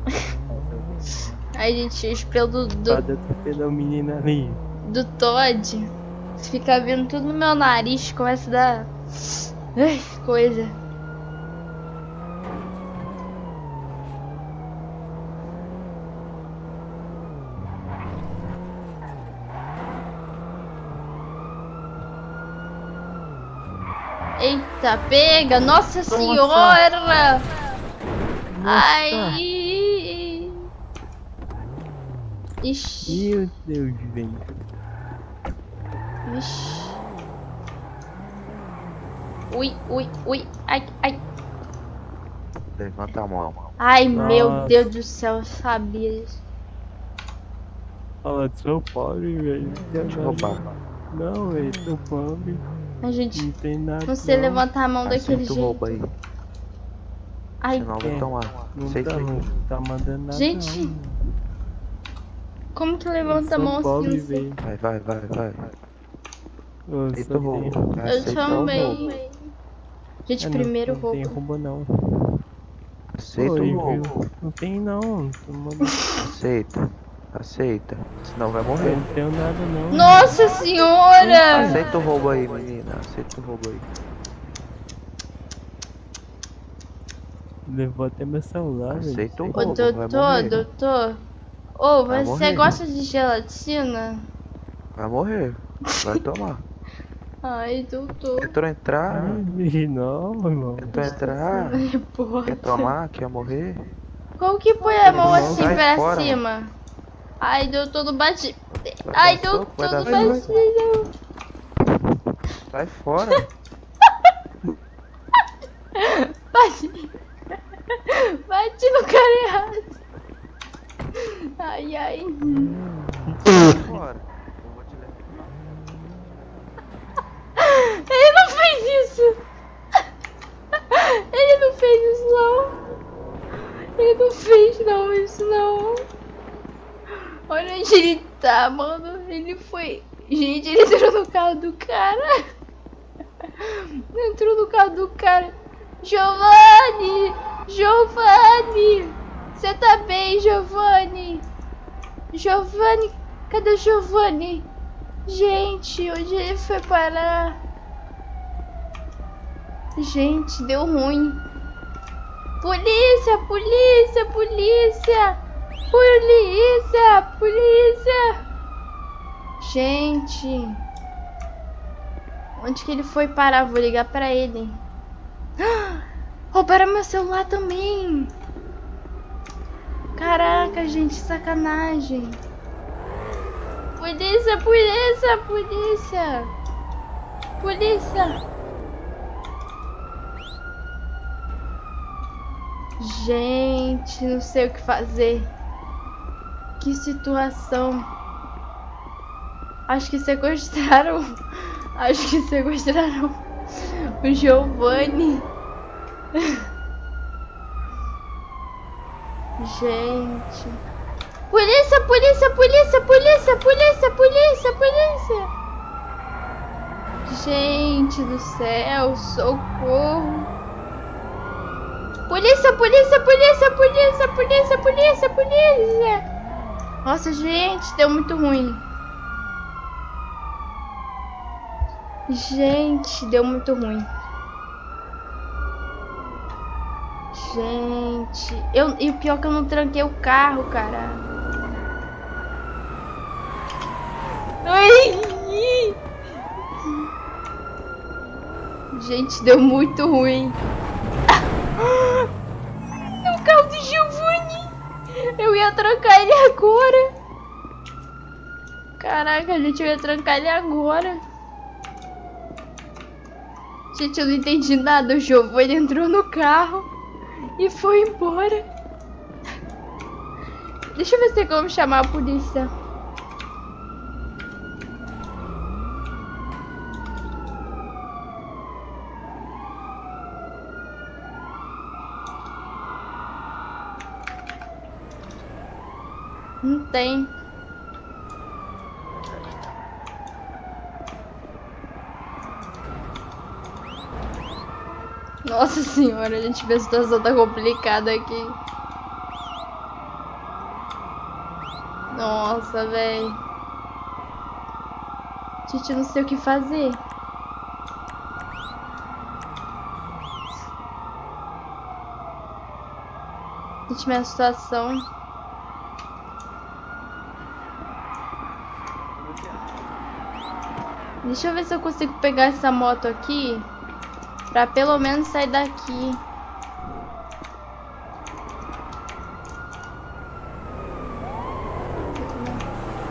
Ai, gente, o espelho do, do, o menino ali. do Todd fica vindo tudo no meu nariz, começa a dar. Ai, coisa. Eita, pega! Nossa senhora! Ai! Ixi, Meu Deus, velho. ixi. Ui, ui, ui. Ai, ai. Levanta a mão. Ai, meu Nossa. Deus do céu, eu sabia disso. Ó, sou pobre, velho. Deixa eu roubar. Não, velho, sou pobre. A gente Não tem nada. não sei levantar a mão daquele jeito. roubo aí. Ai, Senão eu É. tomar. Não Aceita tá, não tá mandando nada. Gente, não. como que Eu levanta a mão assim? pobre, não sei. Vai, vai, vai, vai. Eu Aceita roubo. Eu roubo. também. Gente, É, não- primeiro não tem roubo. roubo não. Aceita Oi, o roubo. Não tem não. Aceita. Aceita. Senão vai Eu morrer. não tenho nada não. Nossa senhora! Aceita o roubo aí, menina. Aceita o roubo aí. Levou até meu celular, velho. Aceita o Ô, roubo. Vai doutor, morrer. doutor. Ô, Vai você morrer. gosta de gelatina? Vai morrer. Vai tomar. Ai, doutor. Tentou entrar. Ai, não, irmão. Tentou entrar. Ai, porra. Quer tomar? Quer morrer? Como que põe a mão assim pra fora. cima? Ai, doutor, não bate. Vai Ai, bate. soco. não. Sai fora. Bate. Bate no cara errado. Ai, ai. Sai fora. Ele não fez isso. Ele não fez isso, não. Ele não fez, não, isso, não. Olha onde ele tá, mano. Ele foi. Gente, ele entrou no carro do cara. Entrou no carro do cara. Giovanni! Giovanni! Você tá bem, Giovanni? Giovanni? Cadê o Giovanni? Gente, onde ele foi parar? Gente, deu ruim. Polícia, polícia, polícia! Polícia, polícia! Gente. Onde que ele foi parar? Vou ligar pra ele. Roubaram meu celular também. Caraca, gente, sacanagem. Polícia, polícia, polícia. Polícia. Gente, não sei o que fazer. Que situação. Acho que sequestraram. Acho que sequestraram o Giovanni. Gente. Polícia, polícia, polícia, polícia, polícia, polícia, polícia. Gente do céu, socorro. Polícia, polícia, polícia, polícia, polícia, polícia, polícia. Nossa, gente, deu muito ruim. Gente, deu muito ruim. Gente, eu, e o pior é que eu não tranquei o carro, cara. Ai! Gente, deu muito ruim. É o carro do Giovanni. Eu ia trancar ele agora. Caraca, gente, eu ia trancar ele agora. Gente, eu não entendi nada. O Giovanni entrou no carro e foi embora. Deixa eu ver se tem como chamar a polícia. Não tem. Nossa senhora, a gente vê a situação tá complicada aqui. Nossa, velho. Gente, eu não sei o que fazer. Gente, minha situação. Deixa eu ver se eu consigo pegar essa moto aqui. Pra pelo menos sair daqui.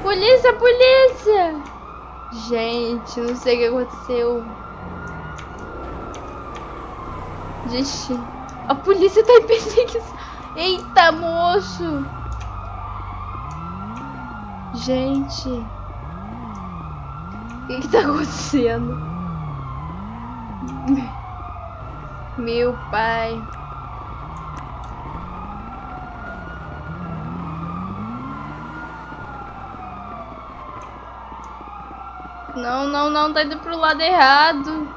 Polícia, polícia! Gente, não sei o que aconteceu. Gente, a polícia tá em perseguição. Eita, moço! Gente. Que, que tá acontecendo? Meu pai. Não, não, não, tá indo pro lado errado.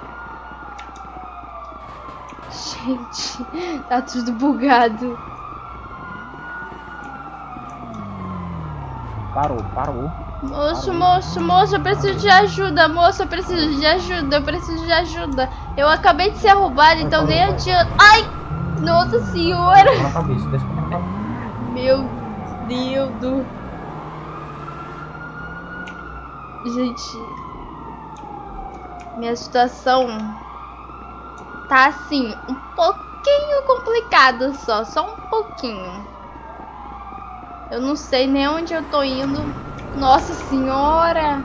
Gente, tá tudo bugado. Parou, parou. Moço, moço, moço, eu preciso de ajuda, moço, eu preciso de ajuda, eu preciso de ajuda. Eu acabei de ser roubada, então nem adianta. Ai! Nossa senhora! Meu Deus do. Gente. Minha situação tá assim, um pouquinho complicada só, só um pouquinho. Eu não sei nem onde eu tô indo. Nossa senhora!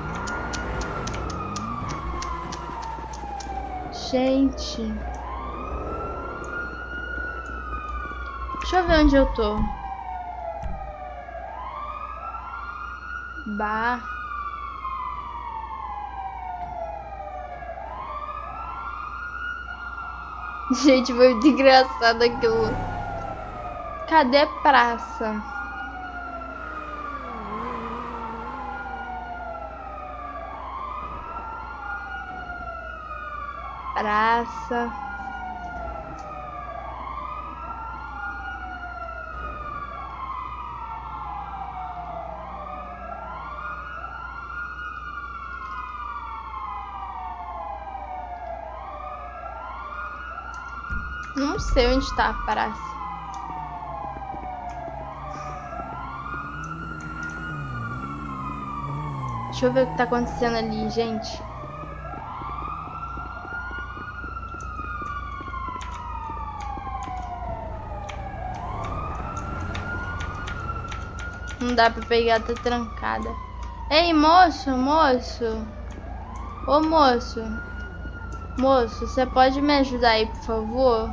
Gente. Deixa eu ver onde eu tô. Bah. Gente, foi muito engraçado aquilo. Cadê praça? Praça. Não sei onde tá a praça. Deixa eu ver o que tá acontecendo ali, gente. Não dá pra pegar, tá trancada. Ei, moço, moço. Ô, moço. Moço, você pode me ajudar aí, por favor?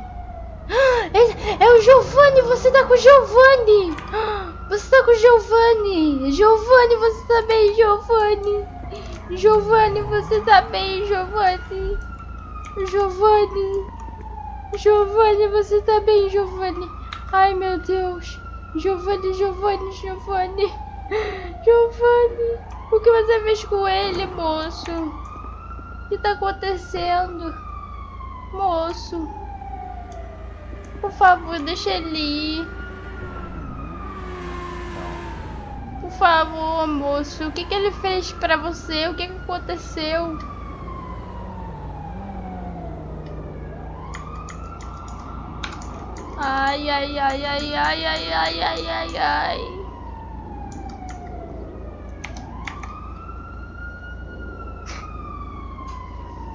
É, o Giovanni, você tá com o Giovanni. Você tá com o Giovanni. Giovanni, você tá bem, Giovanni. Giovanni, você tá bem, Giovanni. Giovanni. Giovanni, você tá bem, Giovanni. Ai, meu Deus. Giovanni, Giovanni, Giovanni. Giovanni, o que você fez com ele, moço? O que tá acontecendo? Moço, por favor, deixa ele ir. Por favor, moço, o que, que ele fez pra você? O que, que aconteceu? Ai, ai, ai, ai, ai, ai, ai, ai, ai, ai.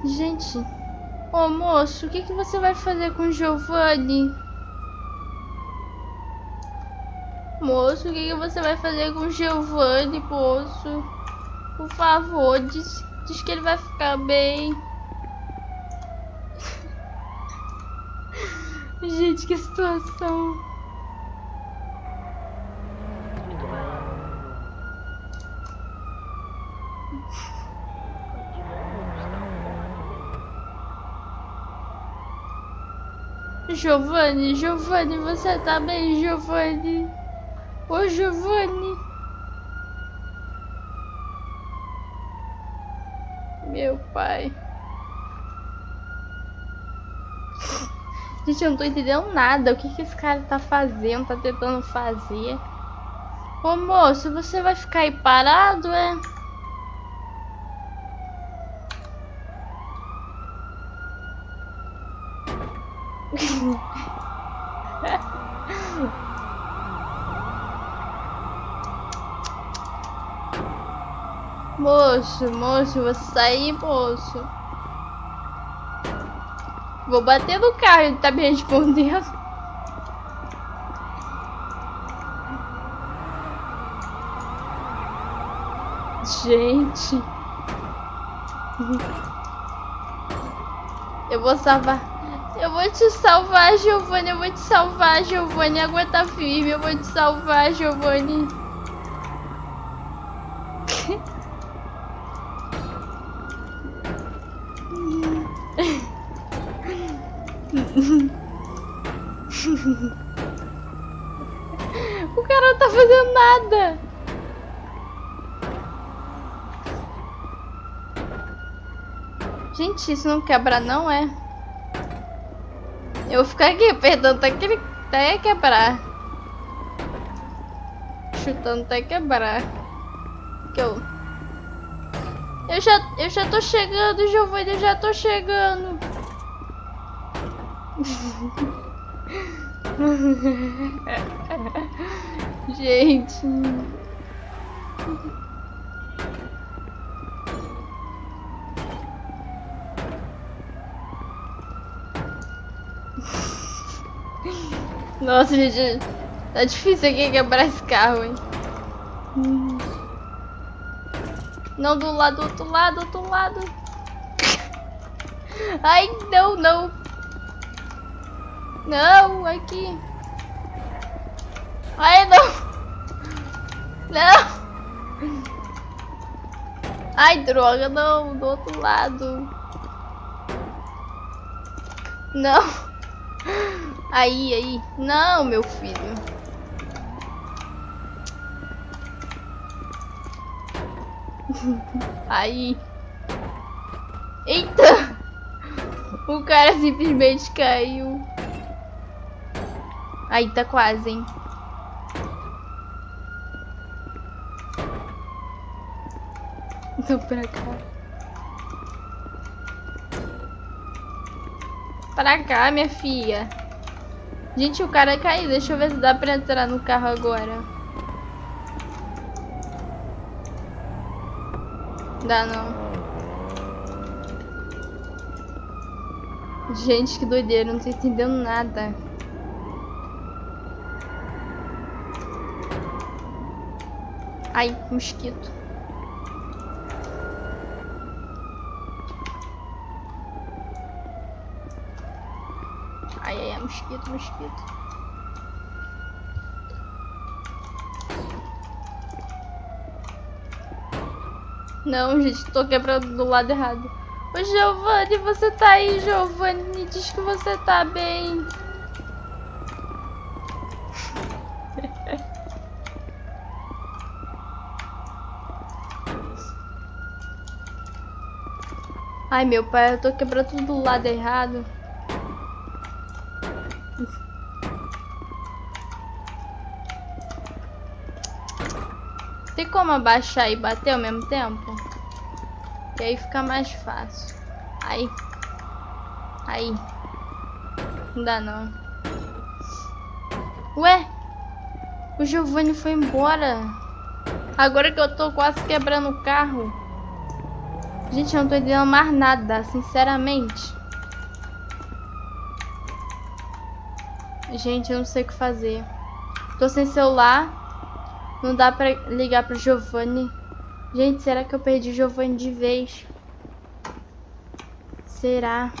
Gente, ô moço, o que, que você vai fazer com o Giovanni? Moço, o que, que você vai fazer com o Giovanni, moço? Por favor, diz, diz que ele vai ficar bem. Gente, que situação. Giovanni, Giovanni, você tá bem, Giovanni? Ô, Giovanni. Meu pai. Gente, eu não tô entendendo nada. O que, que esse cara tá fazendo? Tá tentando fazer? Ô moço, você vai ficar aí parado, é? moço, moço, você sair, moço. Vou bater no carro, ele tá me respondendo. Gente. Eu vou salvar. Eu vou te salvar, Giovanni. Eu vou te salvar, Giovanni. Aguenta firme. Eu vou te salvar, Giovanni. o cara não tá fazendo nada. Gente, isso não quebra não, é? Eu vou ficar aqui apertando até, que ele, até quebrar. Chutando até quebrar. Que eu... Eu já, eu já tô chegando, Giovanni, eu já tô chegando. Gente. Nossa, gente. Tá difícil aqui quebrar esse carro, hein? Não, do lado, do outro lado, do outro lado. Ai, não, não. Não, aqui. Ai, não. Não. Ai, droga, não. Do outro lado. Não. Aí, aí. Não, meu filho. Aí. Eita! O cara simplesmente caiu. Aí, tá quase, hein? Tô pra cá. Pra cá, minha filha. Gente, o cara caiu. Deixa eu ver se dá pra entrar no carro agora. Dá não. Gente, que doideira. Não tô entendendo nada. Ai, mosquito. mosquito, mosquito. Não, gente, tô quebrando do lado errado. Ô, Giovanni, você tá aí, Giovanni? Diz que você tá bem. Ai, meu pai, eu tô quebrando tudo do lado errado. Como abaixar e bater ao mesmo tempo? Que aí fica mais fácil. Aí. Aí. Não dá não. Ué? O Giovanni foi embora. Agora que eu tô quase quebrando o carro. Gente, eu não tô entendendo mais nada, sinceramente. Gente, eu não sei o que fazer. Tô sem celular. Não dá pra ligar pro Giovanni. Gente, será que eu perdi o Giovanni de vez? Será?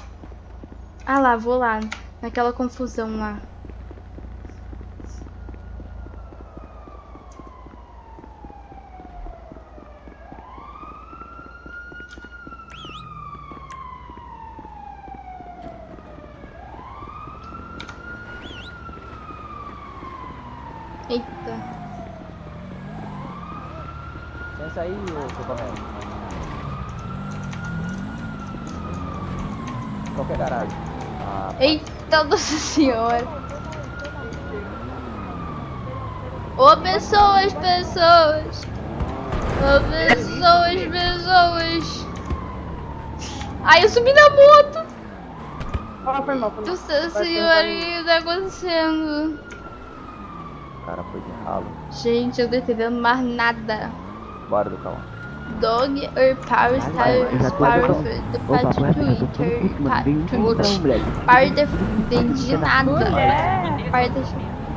Ah lá, vou lá. Naquela confusão lá. Eita. Pensa aí, ô seu Tomé. Qualquer garagem. Ah, Eita, nossa senhora. Ô, pessoas, pessoas. Ô, pessoas, pessoas. Ai, eu subi na moto. Ah, foi mal, foi mal. Nossa senhora, o que tá acontecendo? o cara foi de ralo. Gente, eu não tô entendendo mais nada. Bora do carro. Dog or power style power the part Twitter. part parte entendi nada. parte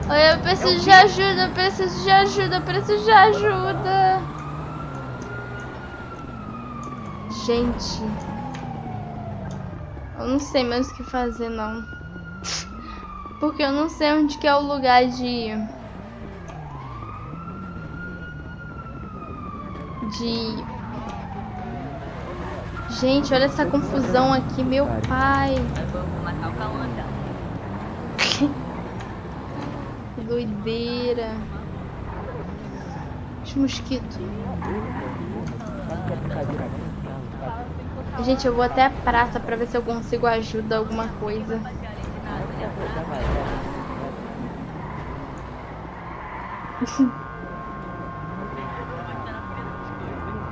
Oi, eu preciso de ajuda, eu preciso de ajuda, eu preciso de ajuda. Gente. Eu não sei mais o que fazer não. Porque eu não sei onde que é o lugar de de. Gente, olha essa confusão aqui, meu pai. que doideira. Os mosquitos. Gente, eu vou até a praça pra ver se eu consigo ajuda alguma coisa.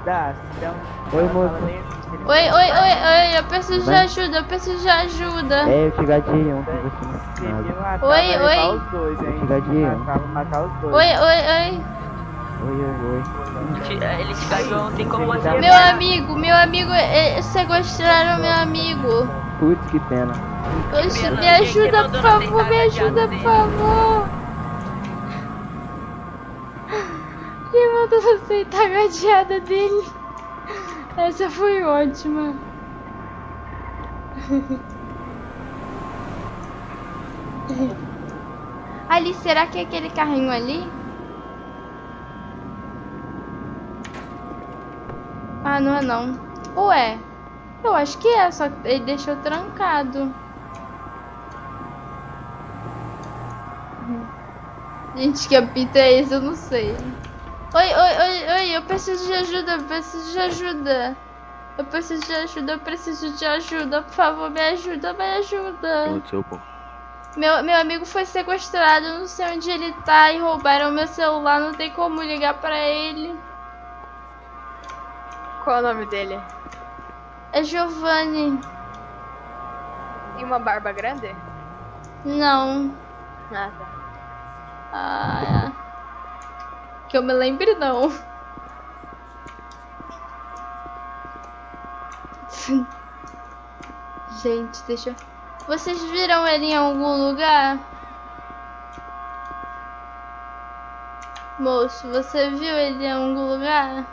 Dá, se der um... Oi, moço. Oi, oi, oi, oi, eu preciso de ajuda, eu preciso de ajuda. É, eu te gadei ontem, você não sabe. Oi, oi. os dois, hein? Eu te gadei ontem. matar os dois. Oi, oi, oi. Oi, oi, oi. Ele te cagou ontem como você. Meu amigo, meu amigo, eh, sequestraram meu amigo. Putz, que pena. Oxe, me ajuda, por favor, me ajuda, por favor. Que manda aceitar a gadeada dele. Essa foi ótima. Ali, será que é aquele carrinho ali? Ah, não é não. Ué, eu acho que é, só que ele deixou trancado. Gente, que apito é esse? Eu não sei. Oi, oi, oi, oi, eu preciso de ajuda, eu preciso de ajuda. Eu preciso de ajuda, eu preciso de ajuda. Por favor, me ajuda, me ajuda. aconteceu, pô? Meu, meu amigo foi sequestrado, eu não sei onde ele tá e roubaram meu celular, não tem como ligar pra ele. Qual é o nome dele? É Giovanni. Tem uma barba grande? Não. Ah, tá. Ah, que eu me lembre não. Gente, deixa. Vocês viram ele em algum lugar? Moço, você viu ele em algum lugar?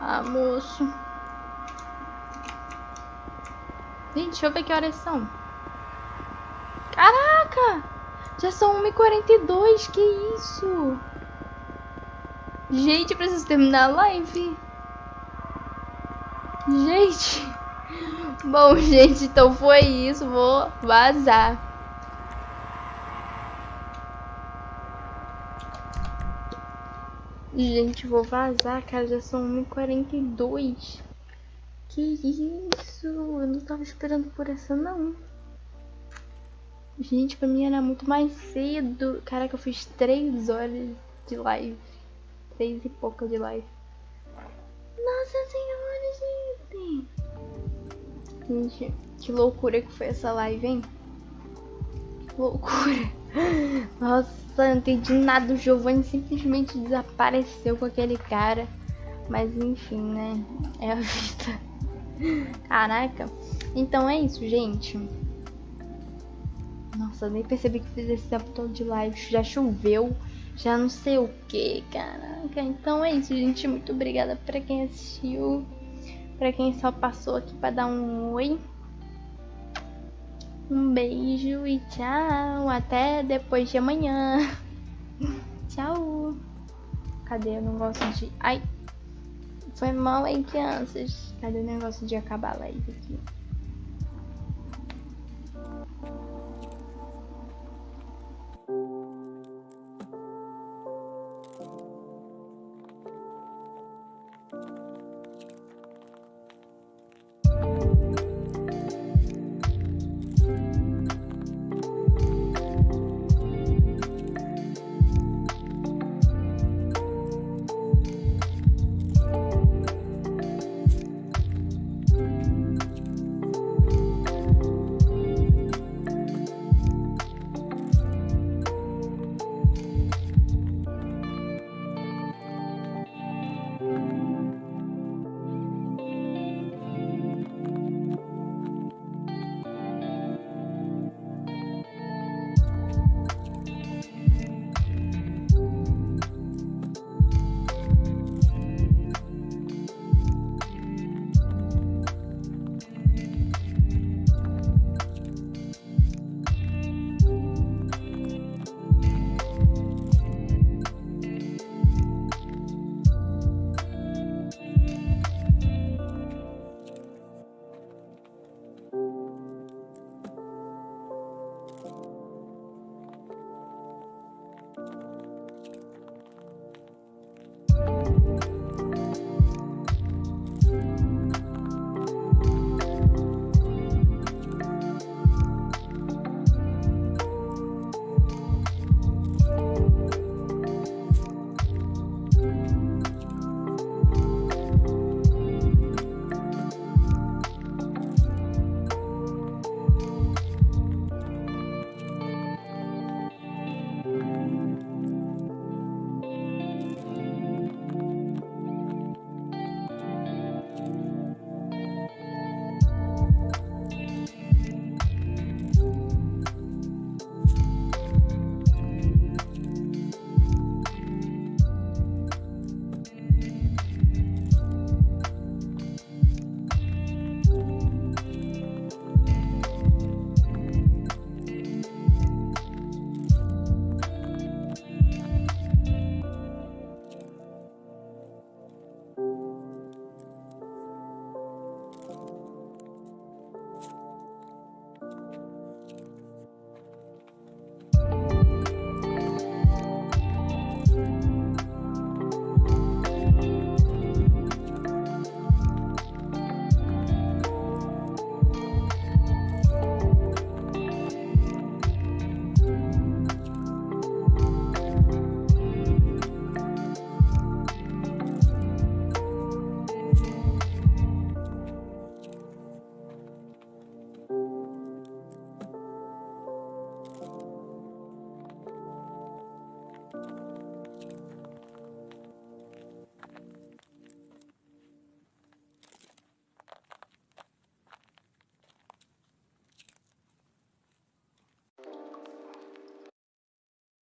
Ah, moço. Gente, deixa eu ver que horas são. Caraca! Já são 1h42, que isso? Gente, eu preciso terminar a live. Gente. Bom, gente, então foi isso. Vou vazar. Gente, vou vazar, cara. Já são 1h42. Que isso? Eu não tava esperando por essa não. Gente, pra mim era muito mais cedo. Caraca, eu fiz três horas de live. Três e pouca de live. Nossa senhora, gente. Gente, que loucura que foi essa live, hein? Que loucura. Nossa, não entendi nada. O Giovanni simplesmente desapareceu com aquele cara. Mas enfim, né? É a vida. Caraca. Então é isso, gente. Nossa, eu nem percebi que fiz esse tempo todo de live. Já choveu. Já não sei o que, caraca. Então é isso, gente. Muito obrigada pra quem assistiu. Pra quem só passou aqui pra dar um oi. Um beijo e tchau. Até depois de amanhã. tchau. Cadê o negócio de. Ai. Foi mal aí, crianças. Cadê o negócio de acabar a live aqui?